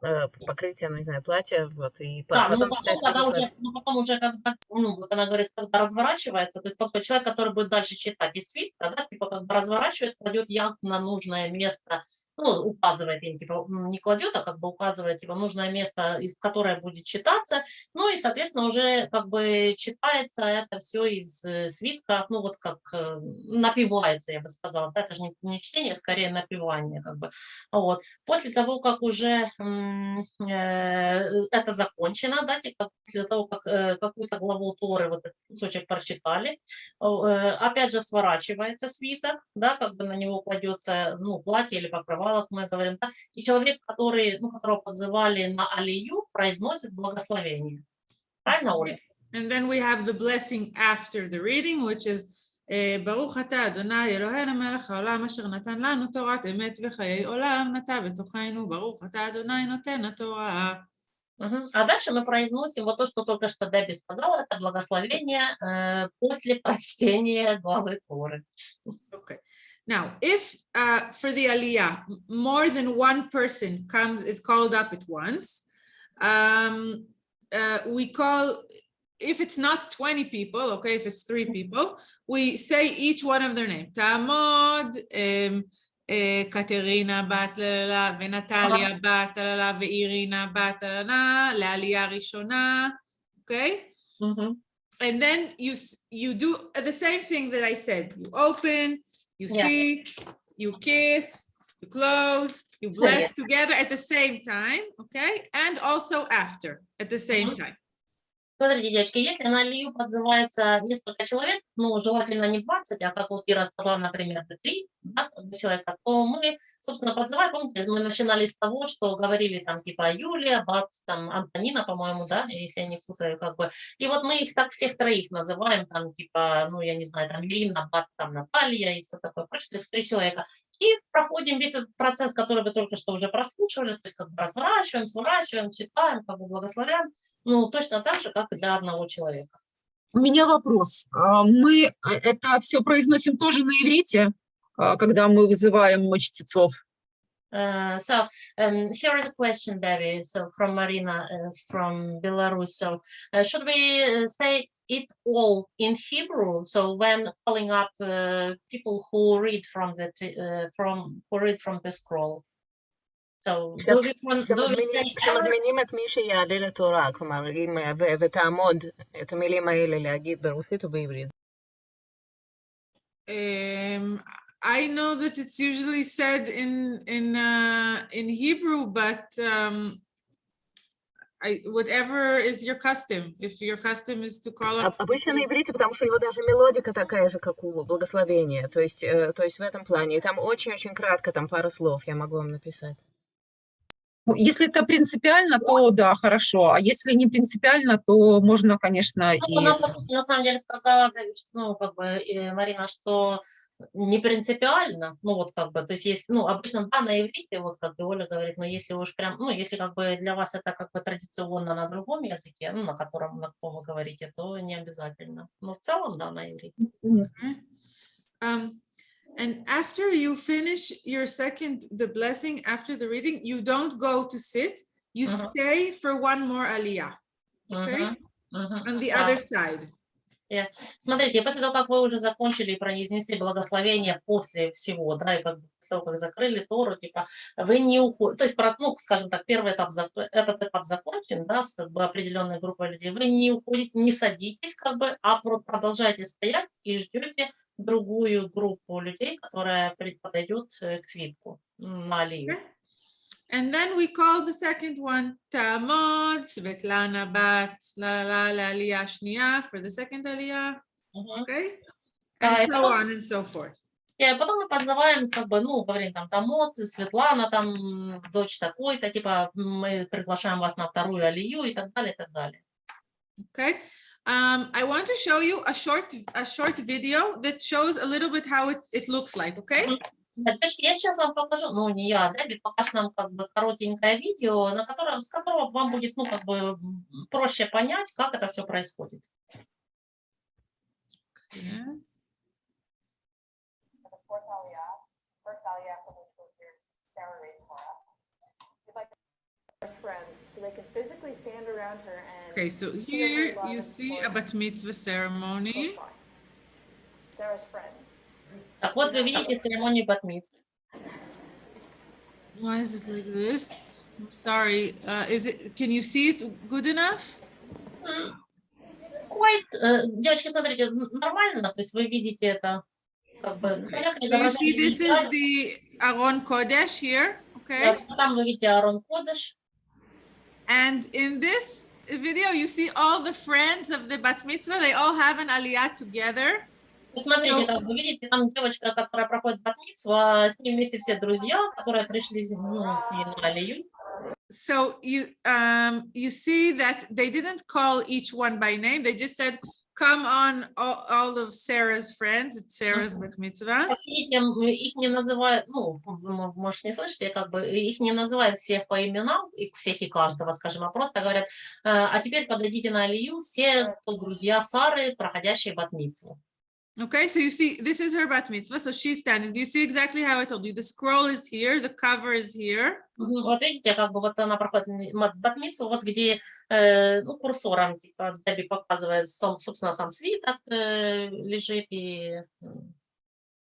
э, э, покрытие, ну, не знаю, платье, вот, и Да, ну потом потом, читается когда уже, ну потом уже, когда, ну, вот она говорит, когда разворачивается, то есть подходит человек, который будет дальше читать из свитка, да, типа как бы разворачивает, кладет яд на нужное место, ну, указывает им, типа, не кладет, а как бы указывает, типа, нужное место, из которое будет читаться, ну и, соответственно, уже как бы читается это все из э, свитка, ну, вот как э, напивается, я бы сказала, да, это же не, не чтение, скорее напивание, как бы, вот. После того, как уже э, это закончено, да, типа после того, как э, какую-то главу Торы, вот этот кусочек прочитали, э, опять же сворачивается свиток, да, как бы на него кладется, ну, платье или покрывало, как мы говорим, да, и человек, который, ну, которого подзывали на алию, произносит благословение. Правильно, Оля? And then we have the blessing after the reading, which is אה, ברוך אתה אדוני אלוהינו מלך העולם אשר נתן לנו תורת אמת וחיי עולם נטע בתוכנו ברוך אתה אדוני נותן התורה. Мгм. А дальше мы произносим вот то, что только что Дебби сказала, это благословение э, после прочтения главы Торы. Okay. Now, if uh, for the aliyah, more than one person comes is called up at once, um, uh, we call, if it's not 20 people, okay, if it's three people, we say each one of their name. Tamod, um, קטרינה בת ללה, ונטליה בת ללה, ואירינה בת ללה, לעלייה ראשונה, אוקיי? And then you, you do the same thing that I said. You open, you yeah. see, you kiss, you close, you oh, bless yeah. together at the same time, okay? And also after at the same mm -hmm. time. Смотрите, девочки, если на алию подзывается несколько человек, ну, желательно не 20, а как вот Ира сказала, например, 3 да, человека, то мы, собственно, подзываем, помните, мы начинали с того, что говорили там типа Юлия, Бат, там Антонина, по-моему, да, если я не путаю, как бы. И вот мы их так всех троих называем, там типа, ну, я не знаю, там Ирина, Бат, там Наталья и все такое прочее, то есть три человека. И проходим весь этот процесс, который вы только что уже прослушивали, то есть как бы разворачиваем, сворачиваем, читаем, как бы благословляем, ну, точно так же, как и для одного человека. У меня вопрос. А, Мы э, это все произносим тоже на иврите, а, когда мы вызываем чтецов? Uh, so um, here is a question, Debbie. So from Marina uh, from Belarus. So uh, should we uh, say it all in Hebrew? So when calling up uh, people who read from the t- uh, from who read from the scroll. So do we, want- do we say כשמזמינים- every- כשמזמינים את מי שיעלה לתורה, כלומר, אם, ו- ותעמוד את המילים האלה להגיד ברוסית ובעברית. I know that it's usually said in in uh, in Hebrew, but um, I whatever is your custom. If your custom is to call up, Обычно на иврите, потому что у него даже мелодика такая же, как у благословения. То есть, э, то есть в этом плане. И там очень-очень кратко, там пара слов я могу вам написать. Ну, Если это принципиально, то да, хорошо. А если не принципиально, то можно, конечно, Ну, и... она, на самом деле сказала, ну, как бы, э, Марина, что не принципиально, ну, вот как бы, то есть есть, ну, обычно, да, на иврите, вот как бы Оля говорит, но если уж прям, ну, если как бы для вас это как бы традиционно на другом языке, ну, на котором, на каком вы говорите, то не обязательно. Но в целом, да, на иврите. um, and after you finish your second the blessing after the reading, you don't go to sit. You Uh-huh. stay for one more aliyah Okay. Мгм, мгм, on the да. other side. Смотрите, после того, как вы уже закончили и произнесли благословение после всего, да, и как бы после того, как закрыли Тору, типа, вы не уходите, то есть, ну, скажем так, первый этап, этот этап закончен, да, с как бы определенной группой людей, вы не уходите, не садитесь, как бы, а про- продолжаете стоять и ждете другую группу людей, которая подойдет э, к свитку на алию. Okay. And then we call the second one Tamod, Svetlana Bat, la la la aliyah shniya for the second aliyah. Мгм. Okay. Да, And и so потом- on and so forth. И потом мы подзываем, как бы, ну, говорим там, Тамот, Светлана, там, дочь такой-то, типа, мы приглашаем вас на вторую алию и так далее, и так далее. Okay. Um, I want to show you a short a short video that shows a little bit how it, it looks like. Okay. Да, Девочки, я сейчас вам покажу, ну, не я, Дебби, покажет нам, как бы, коротенькое видео, на котором, с которого вам будет, ну, как бы, проще понять, как это все происходит. Okay. So here you see a bat mitzvah ceremony. Sarah's friends. Так вот, вы видите церемонию батмиц. Why is it like this? I'm sorry. Uh, is it? Can you see it good enough? Quite, э, девочки, смотрите, н- нормально, то есть вы видите это, как бы, Okay. понятно, So you see, изображение this is визуально. the Aron Kodesh here. Okay. Да, Там вы видите Аарон Кодыш. And in this video, you see all the friends of the bat mitzvah. They all have an aliyah together. И Смотрите, So- как вы видите, там девочка, которая проходит батмицу, а с ней вместе все друзья, которые пришли ну, с ней на алию. So you um, you see that they didn't call each one by name. They just said, "Come on, all, all of Sarah's friends." It's Sarah's bat mitzvah. Их не называют, ну, может, не слышите, как бы их не называют всех по именам, всех и каждого, скажем, а просто говорят, «Э, а теперь подойдите на алию все друзья Сары, проходящие батмицу. Okay, so you see, this is her bat mitzvah. So she's standing. Do you see exactly how I told you? The scroll is here. The cover is here. Мгм. Вот видите, как бы вот она проходит м- м- батмицу, вот где, э, ну, курсором, типа, Дебби показывает, сам, собственно, сам свиток э, лежит и м,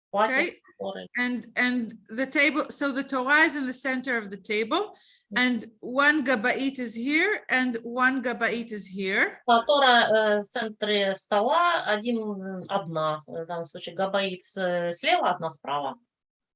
платье, Okay. которое- and and the table so the torah is in the center of the table and one gabait is here and one gabait is here Тора э, в центре стола, один, м, одна, в данном случае габаит э, слева, одна справа.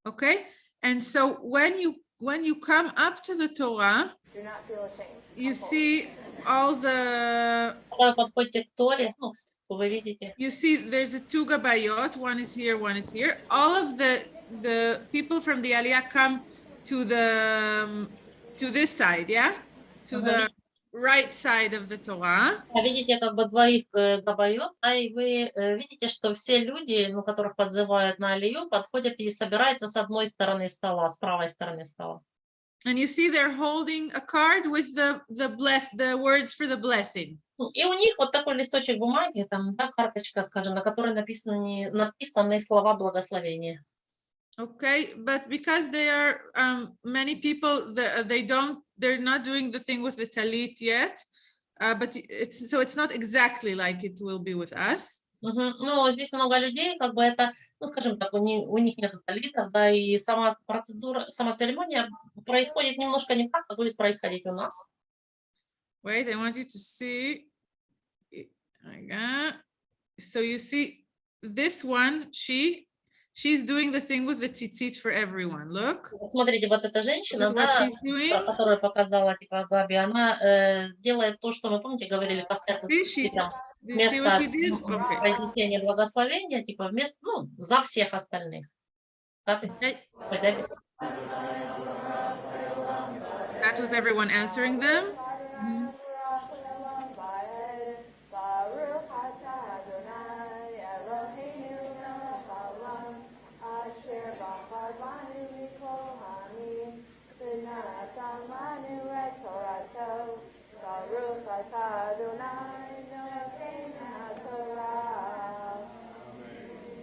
okay and so when you when you come up to the Torah, Do not feel ashamed. you Come forward. see all the Когда вы подходите к Торе, ну, вы видите, you see there's a two gabayot one is here one is here. All of the the people from the aliyah come to the um, to this side yeah? To the right side of the torah. А видите как бы двоих э, габайот, да, и вы э, видите, что все люди, ну, которых подзывают на Алию, подходят и собираются с одной стороны стола, с правой стороны стола. and you see they're holding a card with the the bless the words for the blessing Ну, И у них вот такой листочек бумаги, там, да, карточка, скажем, на которой написаны, написаны слова благословения. okay but because they are um many people the, they don't they're not doing the thing with the talit yet uh, but it's so it's not exactly like it will be with us Ну, здесь много людей, как бы это, ну, скажем так, у, ни- у них нет талитов, да, и сама процедура, сама церемония происходит немножко не так, как будет происходить у нас. Wait, I want you to see. So you see this one, she, she's doing the thing with the tzitzit for everyone. Look. Смотрите, вот эта женщина, да, she's doing. ко- которую показала типа Габи, она э, делает то, что мы, помните, говорили, касается she, you see what she вместо did? м, м, Okay. произнесения благословения, типа вместо, ну, за всех остальных. Габи? Hey, Ой, Габи? That was everyone answering them.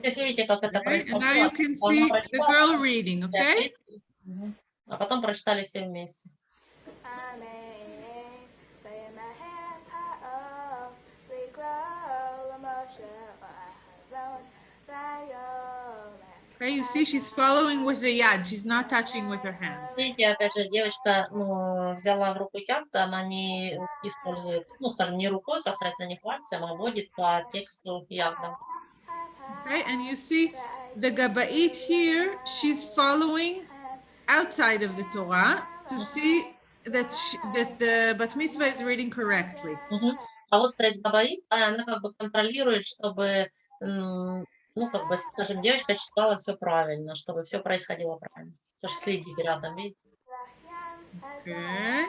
Видите, как это Okay, and now you происходило. can Она see the прочитала, girl reading, все okay? вместе. Мгм. А потом прочитали все вместе. Okay, you see she's following with the yad. She's not touching with her hand. Видите, опять же, девочка ну, взяла в руку ягоду, она не использует, ну, скажем, не рукой касается, не пальцем, а водит по тексту ягодам. Okay, and you see the Gabait here, she's following outside of the Torah to see that she, that the bat mitzvah is reading correctly. Мгм. А вот стоит габарит, а она как бы контролирует, чтобы, м, ну, как бы, скажем, девочка читала все правильно, чтобы все происходило правильно. Тоже следит рядом, видите? Okay.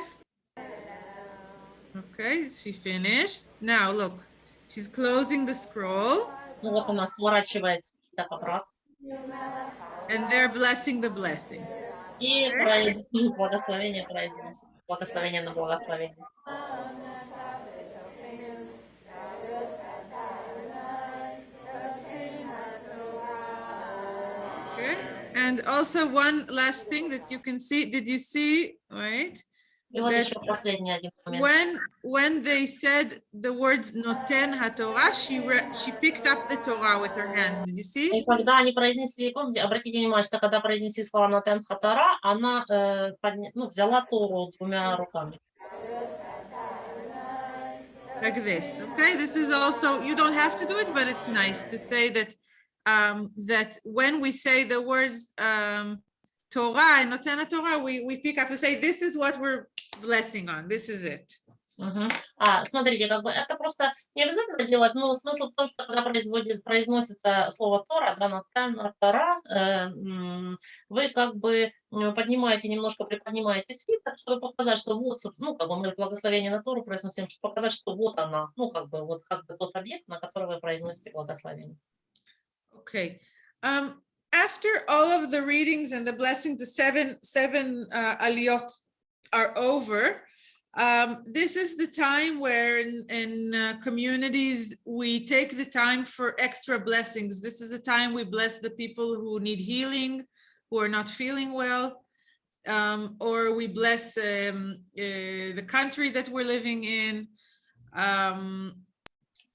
Okay, she finished. Now look, she's closing the scroll Ну, вот она сворачивается так обратно and they're blessing the blessing. и про- ну, благословение произносит. Благословение на благословение. Okay. And also one last thing that you can see, did you see, wait? И вот That еще последний один момент. When when they said the words noten haTorah, she re- she picked up the Torah with her hands. Did you see? И когда они произнесли, помните, обратите внимание, что когда произнесли слова Натен Хатара, она э, подня- ну, взяла Тору двумя руками. Like this. Okay. This is also you don't have to do it, but it's nice to say that um that when we say the words um Torah and noten haTorah, we we pick up and say this is what we're blessing on. This is it. Мгм. А, смотрите, как бы это просто не обязательно делать, но смысл в том, что когда производит, произносится слово Тора, да, Натен Тора, э, вы как бы поднимаете, немножко приподнимаете свиток, чтобы показать, что вот, ну, как бы мы благословение на Тору произносим, чтобы показать, что вот она, ну, как бы, вот как бы тот объект, на который вы произносите благословение. Okay. Um, after all of the readings and the blessing, the seven seven uh, aliyot are over. Um, this is the time where in, in uh, communities we take the time for extra blessings. This is the time we bless the people who need healing, who are not feeling well, um, or we bless um, uh, the country that we're living in, um,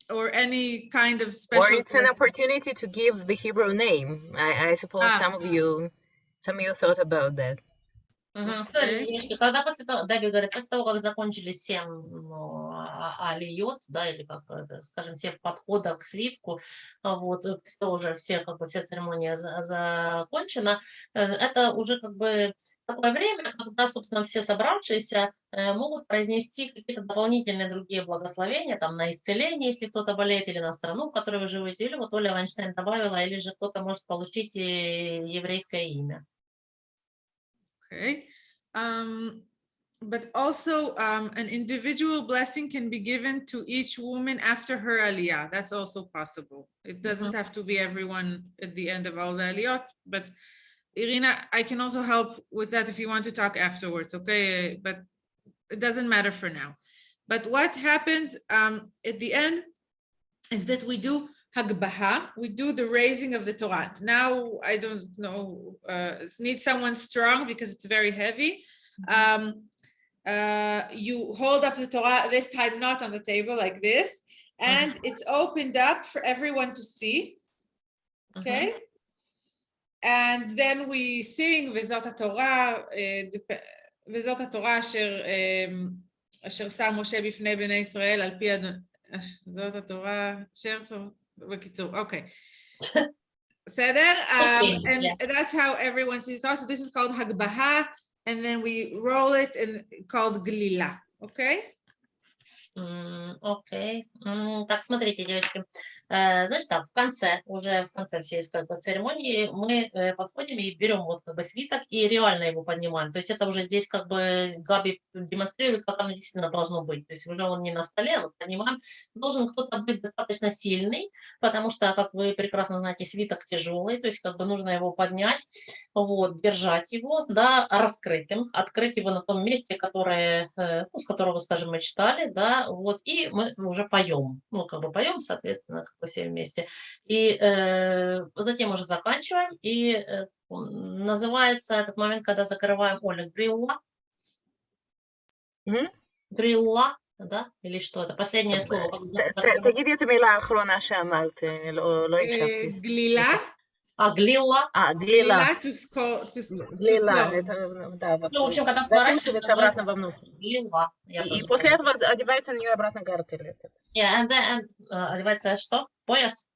or any kind of Or special. it's an opportunity to give the Hebrew name. I, I suppose Ah. some of you, some of you thought about that. Девочки, когда после того, Даби говорит, после того, как закончили семь ну, а- алиот, да, или как, это, скажем, все подхода к свитку, а вот, э, уже все, как бы, вся церемония за- закончена, э, это уже как бы такое время, когда, собственно, все собравшиеся э, могут произнести какие-то дополнительные другие благословения, там, на исцеление, если кто-то болеет, или на страну, в которой вы живете, или вот Оля Вайнштейн добавила, или же кто-то может получить еврейское имя. Okay. Um, but also um, an individual blessing can be given to each woman after her aliyah. That's also possible. It doesn't have to be everyone at the end of all the aliyot, but Irina, I can also help with that if you want to talk afterwards, okay? But it doesn't matter for now. But what happens um, at the end is that we do Hagbaha, we do the raising of the Torah. Now, I don't know, uh, need someone strong because it's very heavy. Mm-hmm. Um, uh, you hold up the Torah, this time not on the table like this, and mm-hmm. it's opened up for everyone to see. Okay? Mm -hmm. And then we sing וזאת התורה, וזאת התורה אשר, Asher um, Sam Moshe בפני בני ישראל על פי אדון... זאת התורה בקיצור, אוקיי. בסדר? Um, Okay, and yeah. that's how everyone sees it. So this is called הגבהה, and then we roll it and called גלילה, okay? Окей. Так, смотрите, девочки. Э, Значит так, в конце, уже в конце всей как бы, церемонии мы э, подходим и берем вот как бы свиток и реально его поднимаем. То есть это уже здесь как бы Габи демонстрирует, как оно действительно должно быть. То есть уже он не на столе, а вот поднимаем. Должен кто-то быть достаточно сильный, потому что, как вы прекрасно знаете, свиток тяжелый, то есть как бы нужно его поднять, вот, держать его, да, раскрытым, открыть его на том месте, которое, э, ну, с которого, скажем, мы читали, да, вот, и мы уже поем, ну, как бы поем, соответственно, как бы все вместе, и э, затем уже заканчиваем, и э, м, называется этот момент, когда закрываем, Оля, грилла, М? грилла, да, или что это, последнее слово, когда ת- ת- закрываем. תגידי את המילה האחרונה שאמרת, אה, לא לא אה, הקשבתי. גלילה, а глила. А, глила. Глила, да. Ну, в общем, когда сворачивается обратно во внутрь. И, и после этого одевается на нее обратно гартель. Yeah, and then, э, одевается что? Пояс?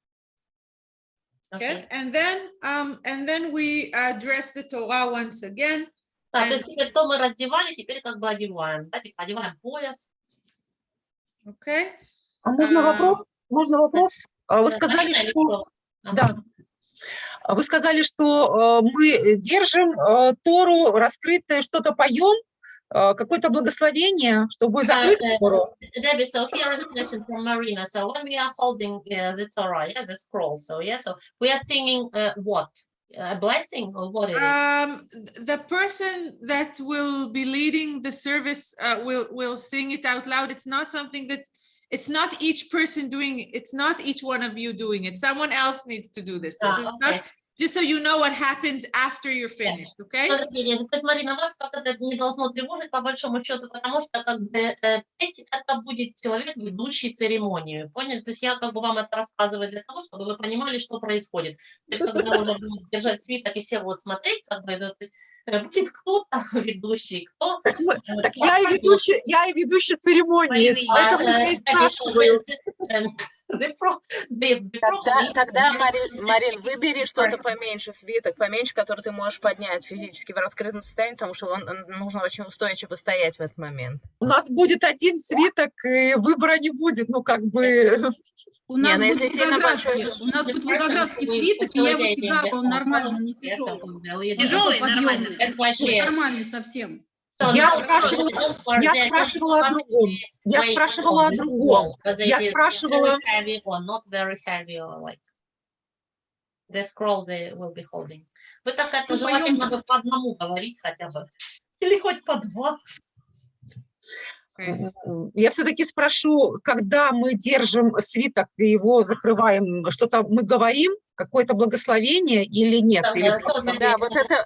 Okay. And then, um, and then we uh, dress the Torah once again. Да, то есть теперь то мы раздевали, теперь как бы одеваем. Да, типа одеваем пояс. Okay. А можно uh... вопрос? Можно вопрос? А вы э, сказали, что... Да, а Вы сказали, что э, мы держим э, Тору раскрытое, что-то поем, э, какое-то благословение, чтобы Uh, закрыть uh, Тору. Debbie, so here is a question from Marina. So when we are holding uh, the Torah, yeah, the scroll, so yeah, so we are singing uh, what? A blessing or what is it? um, th- the person that will be leading the service uh, will, will sing it out loud. It's not something that, it's not each person doing, it. it's not each one of you doing it. Someone else needs to do this. This Ah, is okay. not, just so you know what happens after you're finished, okay? То есть, Марина, вас как это не должно тревожить по большому счету, потому что как бы э, это будет человек, ведущий церемонию, поняли? То есть я как бы вам это рассказываю для того, чтобы вы понимали, что происходит. То есть когда уже будут держать свиток и все будут смотреть, как бы, то есть будет кто-то ведущий, кто... Так, э, я и ведущая, я и ведущая церемонии, поэтому я и э, спрашиваю. Тогда, Марин, выбери что-то поменьше, свиток поменьше, который ты можешь поднять физически в раскрытом состоянии, потому что он, нужно очень устойчиво стоять в этот момент. У нас будет один свиток, и выбора не будет, ну как бы... У нас ну будет волгоградский, у нас будет волгоградский свиток, и я его тягала, он нормально, не тяжелый. Тяжелый, нормально. Нормальный совсем. Я спрашивала- я спрашивала о другом. Я спрашивала о другом. Я спрашивала- the scroll they will be holding. Вы так это Ну, желательно по одному говорить хотя бы. Или хоть по два. Я все-таки спрошу, когда мы держим свиток и его закрываем, что-то мы говорим, какое-то благословение или нет? Да, Или да, просто- Да, вот это,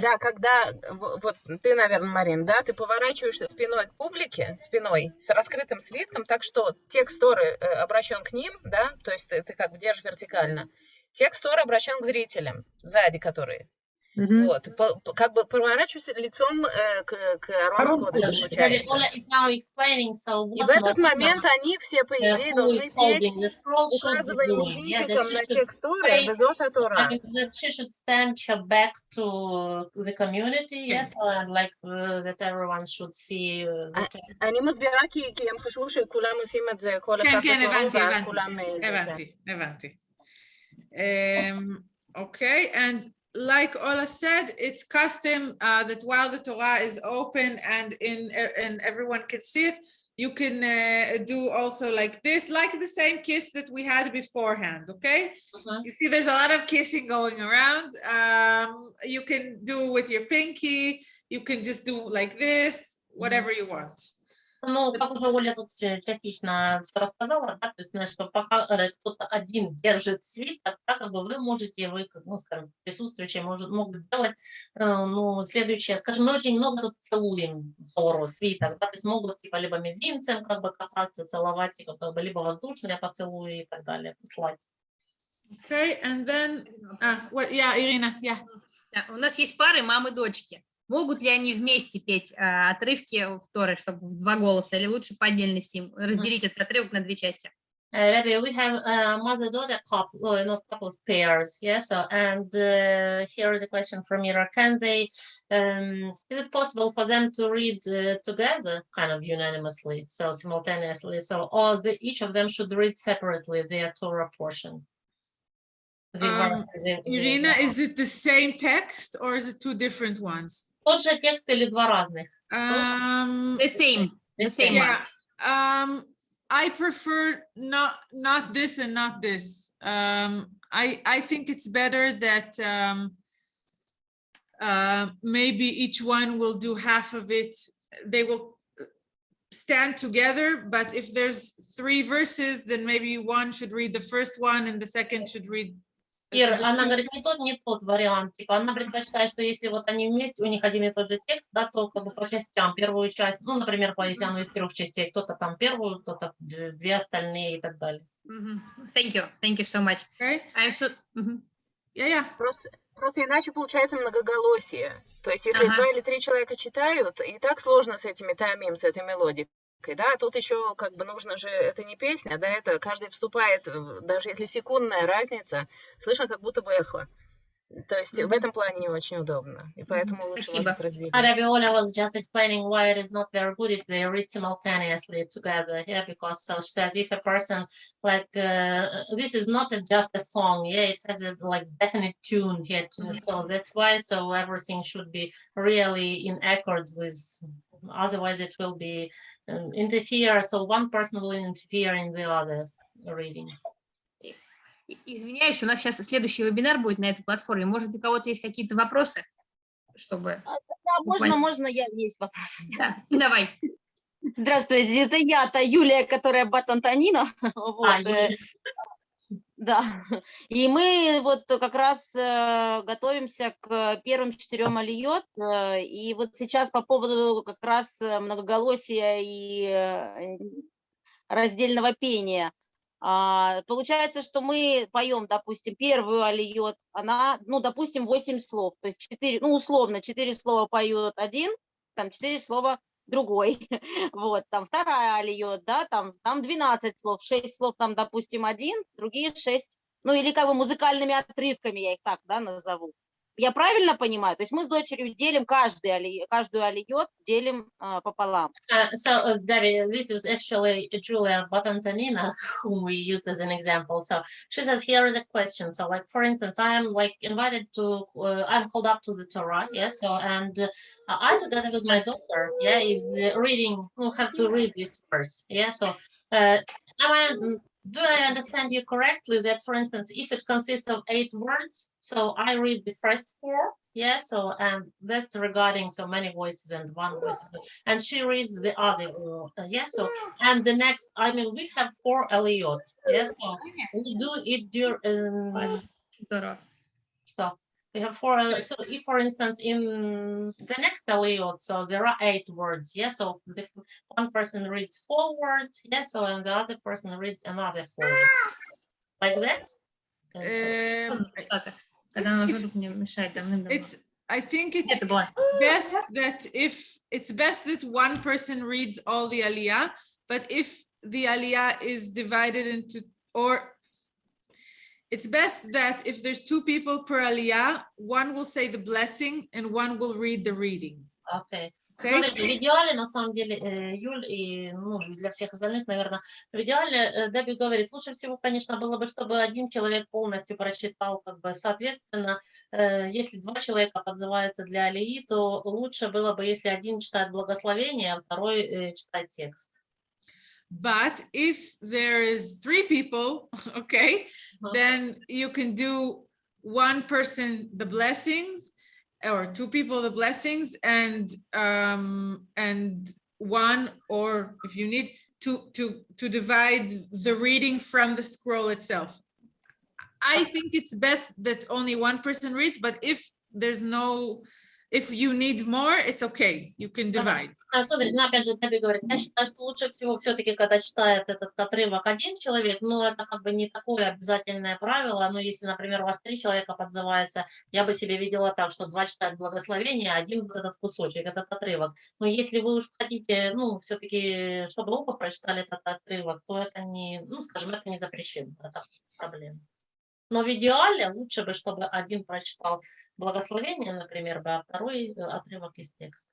да, когда, вот ты, наверное, Марин, да, ты поворачиваешься спиной к публике, спиной, с раскрытым свитком, так что текст Торы э, обращен к ним, да, то есть ты, ты как бы держишь вертикально. Текст Торы обращен к зрителям, сзади которые. Мгм. Вот, по- по- как бы поворачиваюсь лицом э, к, к Арону Арону Кодышу, Кодышу. Maybe получается. Ola is now explaining, so И в what этот Marina, момент они все, по uh, идее, who должны is holding петь, the scroll should be указывая doing. Yeah, that мизинчиком she на should текст Торы, pray «Везот I Тора». mean, that she should stand her back to the community, yes, and like uh, that everyone should see uh, the I- text. אני מסבירה כי, כי הם חשבו שכולם עושים את זה, כל כן, אחד כן, בתורו, הבנתי, ואז הבנתי, כולם... אה, זה, כן. הבנתי, הבנתי. Um, okay, and like Ola said, it's custom uh, that while the Torah is open and in and everyone can see it, you can uh, do also like this, like the same kiss that we had beforehand. Okay, Mhm. you see, there's a lot of kissing going around. Um, you can do with your pinky. You can just do like this, whatever you want. Ну, как уже Оля тут э, частично рассказала, да, то есть, знаешь, что пока э, кто-то один держит свиток, да, как бы вы можете, вы, ну, скажем, присутствующие может, могут делать, э, ну, следующее, скажем, мы очень много тут целуем Тору, свиток, да, то есть могут, типа, либо мизинцем, как бы, касаться, целовать, типа, как бы, либо воздушные поцелуи и так далее, послать. Okay, and then, uh, what? Yeah, Irina. Yeah. Да, у нас есть пары мамы-дочки. Могут ли они вместе петь а, отрывки в Торы, чтобы в два голоса, или лучше по отдельности им разделить этот отрывок на две части? Uh, Rabbi, we have uh, mother-daughter couple, oh, not couples, pairs, yes. So, and uh, here is a question from Mira: Can they? Um, is it possible for them to read uh, together, kind of unanimously, so simultaneously? So, or the, each of them should read separately their Torah portion. The verse, Um, the- the- Irina, is it the same text or is it two different ones? Тот же текст или два разных? Um, The same, the The same same. one. yeah, um, I prefer not, not this and not this. Um, I, I think it's better that, um, uh, maybe each one will do half of it. They will uh, stand together, but if there's three verses, then maybe one should read the first one and the second should read. the- Ир, the она two- говорит, не тот, не тот вариант. Типа, она предпочитает, что если вот они вместе, у них один и тот же текст, да, то как бы по частям. Первую часть, ну, например, по- если оно из трех частей, кто-то там первую, кто-то две остальные и так далее. Мгм. Thank you, thank you so much. Okay, I'm so- Мгм. yeah, yeah. Просто, просто иначе получается многоголосие. То есть если Ага. два или три человека читают, и так сложно с этими тамим, с этой мелодикой. Да, тут еще как бы нужно же, это не песня, да, это каждый вступает, даже если секундная разница, слышно как будто бы эхо. То есть в этом плане не очень удобно, и поэтому лучше Спасибо. может разделить. And Rabbi Ola was just explaining why it is not very good if they read simultaneously together. Yeah, because so she says if a person like uh, this is not just a song. Yeah, it has a like definite tune here. Too, so that's why. So everything should be really in accord with. Otherwise, it will be um, interfere. So one person will interfere in the other's reading. Извиняюсь, у нас сейчас следующий вебинар будет на этой платформе. Может, у кого-то есть какие-то вопросы, чтобы... Да, можно, можно, я есть вопрос. у меня. Да, давай. Здравствуйте, это я, та Юлия, которая Батантанина. Вот, А, э, Юлия. Да. И мы вот как раз э, готовимся к первым четырем алиот. э, И вот сейчас по поводу как раз э, многоголосия и раздельного пения. А, Получается, что мы поем, допустим, первую алиот, она, ну, допустим, 8 слов, то есть 4, ну, условно, 4 слова поет один, там 4 слова другой. Вот, там вторая алиот, да, там, там 12 слов, 6 слов там, допустим, один, другие 6, ну, или как бы музыкальными отрывками, я их так, да, назову. Я правильно понимаю? То есть мы с дочерью делим каждый али, каждую алиот, делим а, пополам. Uh, so, uh, Debbie, this is actually Julia Batantanina, whom we used as an example. So she says, here is a question. So, like, for instance, I am like invited to, uh, I'm called up to the Torah, yes. So, and uh, I, together with my daughter, yeah, is uh, reading, who have to read this verse, yeah. So, uh, am I, mm, do I understand you correctly that, for instance, if it consists of eight words, so I read the first four, yeah, so and that's regarding so many voices and one voice, and she reads the other, yes, yeah, so, and the next, I mean, we have four Eliot, yes, yeah, so we do it during, um, stop, we have four. So if, for instance, in the next layout, so there are eight words. Yes. Yeah? So the, one person reads four words. Yes. Yeah? So and the other person reads another four. Like that. Um, it's I think it's best that if it's best that one person reads all the aliyah, but if the aliyah is divided into or it's best that if there's two people per aliyah, one will say the blessing and one will read the reading. Окей. Okay? Смотрите, в идеале, на самом деле, э, Юль и ну, для всех остальных, наверное, в идеале, э, Дебби говорит, лучше всего, конечно, было бы, чтобы один человек полностью прочитал, как бы, соответственно, э, если два человека подзываются для алии, то лучше было бы, если один читает благословение, а второй читает текст. But if there is three people, okay, uh-huh. then you can do one person the blessings or two people the blessings and um, and one or if you need to to to divide the reading from the scroll itself. I think it's best that only one person reads, but if there's no if you need more it's okay you can divide А, Смотри, ну, опять же, Дебби говорит, я считаю, что лучше всего все-таки, когда читает этот отрывок один человек, ну, это как бы не такое обязательное правило, но если, например, у вас три человека подзывается, я бы себе видела так, что два читают благословение, один вот этот кусочек, этот отрывок. Но если вы уж хотите, ну, все-таки, чтобы оба прочитали этот отрывок, то это не, ну, скажем, это не запрещено, это проблема. Но в идеале лучше бы, чтобы один прочитал благословение, например, бы, а второй э, отрывок из текста.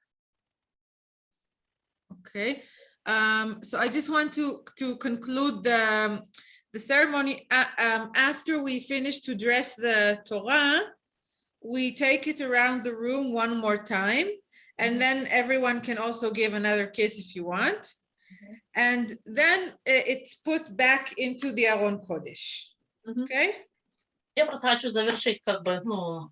Okay, um, so I just want to, to conclude the, the ceremony. Uh, um, after we finish to dress the Torah, we take it around the room one more time, and then everyone can also give another kiss if you want. And then i- it's put back into the Aron Kodesh. Мгм. Okay? Я просто хочу завершить, как бы, ну,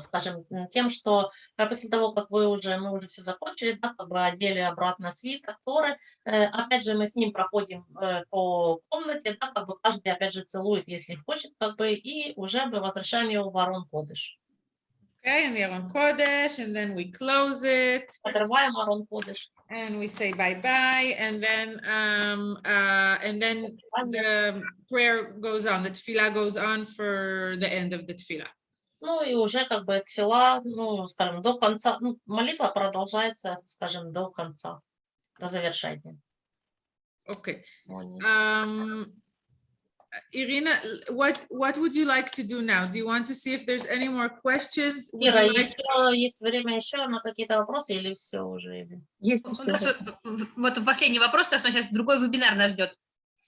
скажем, м, тем, что э, после того, как вы уже, мы уже все закончили, да, как бы одели обратно свиток Торы, э, опять же, мы с ним проходим э, по комнате, да, как бы каждый, опять же, целует, если хочет, как бы, и уже мы возвращаем его в Арон Кодыш. Okay, in the Aron Kodesh, and then we close it. Открываем Арон Кодыш. and we say bye-bye, and then, um, uh, and then the prayer goes on, the tefillah goes on for the end of the tefillah. Ну и уже как бы тфила, ну, скажем, до конца, ну, молитва продолжается, скажем, до конца, до завершения. Okay. молитвы. Um, Irina, what, what would you like to do now? Do you want to see if there's any more questions? Would Ира, like- еще есть время еще на какие-то вопросы или все уже? Или... Есть У нас вот- последний вопрос, потому что сейчас другой вебинар нас ждет.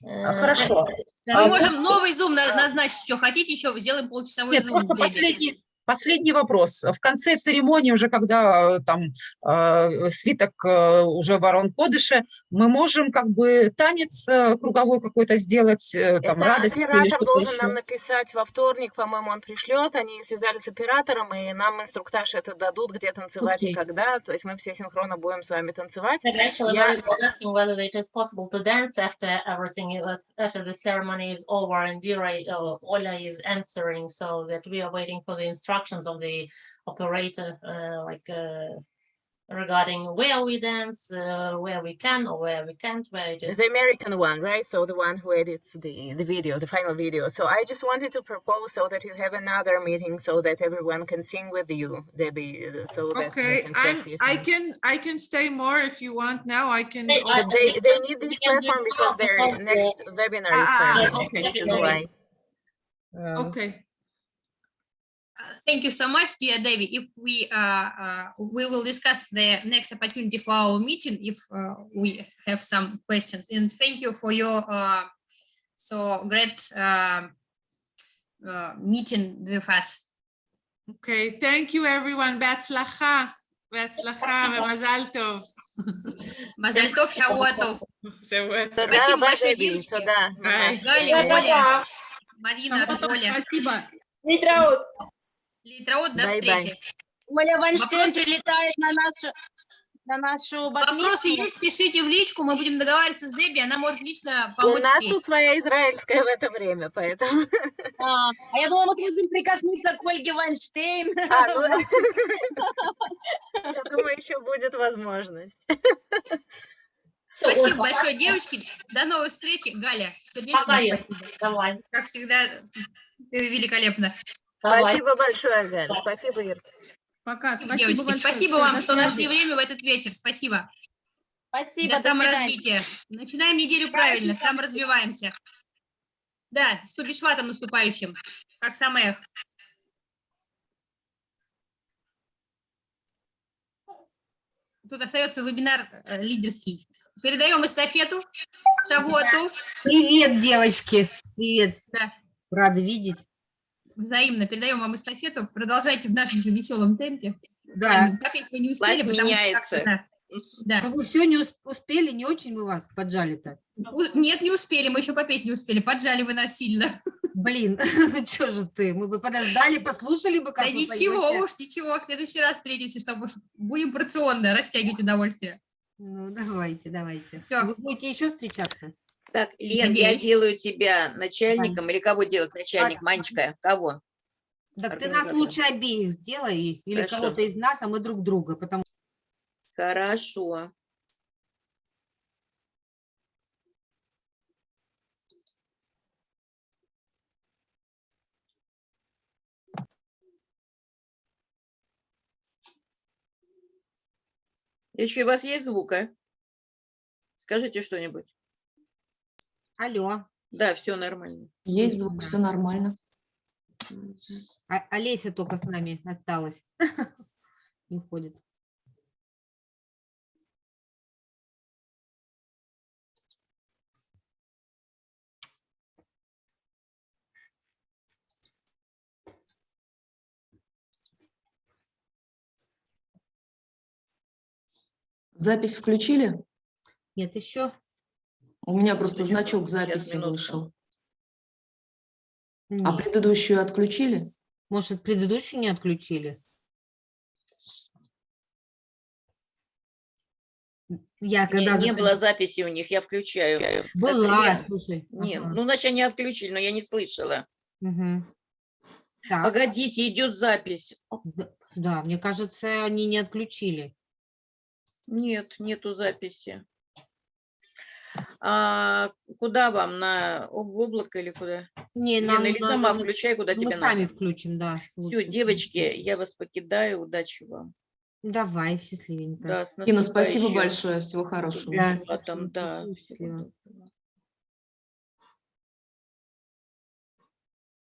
Э, хорошо. э, Мы А, можем новый зум на- назначить, что хотите, еще сделаем полчасовой Нет, зум. просто последний, последний вопрос. В конце церемонии, уже когда э, там э, свиток э, уже в Арон Кодыше, мы можем как бы танец э, круговой какой-то сделать, э, там Это радость оператор должен еще? нам написать во вторник, по-моему, он пришлет. Они связались с оператором, и нам инструктаж это дадут, где танцевать и Окей. когда. То есть мы все синхронно будем с вами танцевать. They're actually Yeah. very good asking whether it is possible to dance after everything, after the ceremony is over and Vera, uh, Ola is answering, so that we are waiting for the instructions of the operator, uh, like uh, regarding where we dance, uh, where we can or where we can't, where it is. The American one, right? So the one who edits the, the video, the final video. So I just wanted to propose so that you have another meeting so that everyone can sing with you, Debbie, uh, so that Okay, can I'm. I can, I can stay more if you want now, I can. Hey, I- also- They, they need we this can platform because their because, uh, next webinar is ah, starting, ah, okay, okay. why. Okay, Uh, Thank you so much, dear Debbie. If we, uh, uh, we will discuss the next opportunity for our meeting if uh, we have some questions. And thank you for your uh, so great uh, uh, meeting with us. okay, thank you, everyone, בהצלחה, בהצלחה ומזל טוב. Мазаль тов, шавуатов. שבוע טוב. Туда, Спасибо бай, большое, Debbie, девочки. туда. Bye. Галя, Оля, Марина, Оля. Литраот, до встречи. Оля Вайнштейн Вопросы? прилетает на нашу, на нашу Вопросы батмицву. есть, пишите в личку, мы будем договариваться с Дебби, она может лично У помочь. нас ей. тут своя израильская в это время, поэтому... А, а я думала, мы можем прикоснуться к Ольге Вайнштейн. А, ну, Я думаю, еще будет возможность. Спасибо большое, девочки. До новой встречи. Галя, сердечное Пока, Ир. спасибо. Давай, Как всегда, великолепно. Давай. Спасибо большое, Галя. Спасибо, Ир. Пока. Спасибо, девочки. большое. Спасибо вам, до что нашли время в этот вечер. Спасибо. Спасибо, до саморазвития. Начинаем неделю правильно, саморазвиваемся. Да, с Тубишватом наступающим, как самых. Тут остается вебинар э, лидерский. Передаем эстафету Шавуату. Привет, девочки. Привет. Да. Рада видеть. Взаимно передаем вам эстафету. Продолжайте в нашем же веселом темпе. Да. Попеть мы не успели, потому что меняется. как-то, Да. Ну, вы все не ус- успели, не очень мы вас поджали-то. Нет, не успели, мы еще попеть не успели. Поджали вы нас сильно. Блин, ну что же ты? Мы бы подождали, послушали бы, как Да ничего поете. уж, ничего. В следующий раз встретимся, чтобы будем порционно растягивать удовольствие. Ну, давайте, давайте. Всё. Вы будете еще встречаться? Так, Лен, я делаю тебя начальником, или кого делать начальник? Манечка, кого? Так ты нас лучше обеих сделай, или кого-то из нас, а мы друг друга, потому Хорошо. Девочки, у вас есть звук, а? Скажите что-нибудь. Алло, Да, все нормально. Есть звук, все нормально. а Олеся только с нами осталась. Не ходит. Запись включили? Нет, еще? У меня просто Еще значок записи минутку. вышел. А Нет. предыдущую отключили? Может, предыдущую не отключили? Я Не, когда не заход- было записи у них, я включаю. Была, Лен, слушай. Нет, ага, ну, значит, они отключили, но я не слышала. Так, Погодите, идет запись. д- да, мне кажется, они не отключили. Нет, нету записи. А куда вам? На в облако или куда? Не, Лена, нам или надо- сама включай, куда мы тебе сами надо. включим, да. Все, девочки, я вас покидаю. Удачи вам. Давай, счастливенько. Да, с Кина, спасибо наступающим. большое, всего хорошего. Да. Там, да. Счастливо.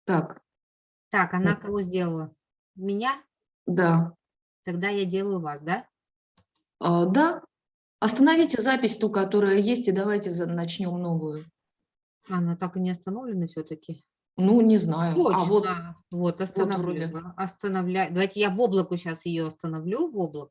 Так, Так, она Вот. кого сделала? Меня? да. Тогда я делаю вас, да? А, да, остановите запись ту, которая есть, и давайте начнем новую. Она так и не остановлена все-таки. Ну, не знаю. Точно. А вот Вот, остановлю. вроде. да, Остановляю. Давайте я в облако сейчас ее остановлю, в облако.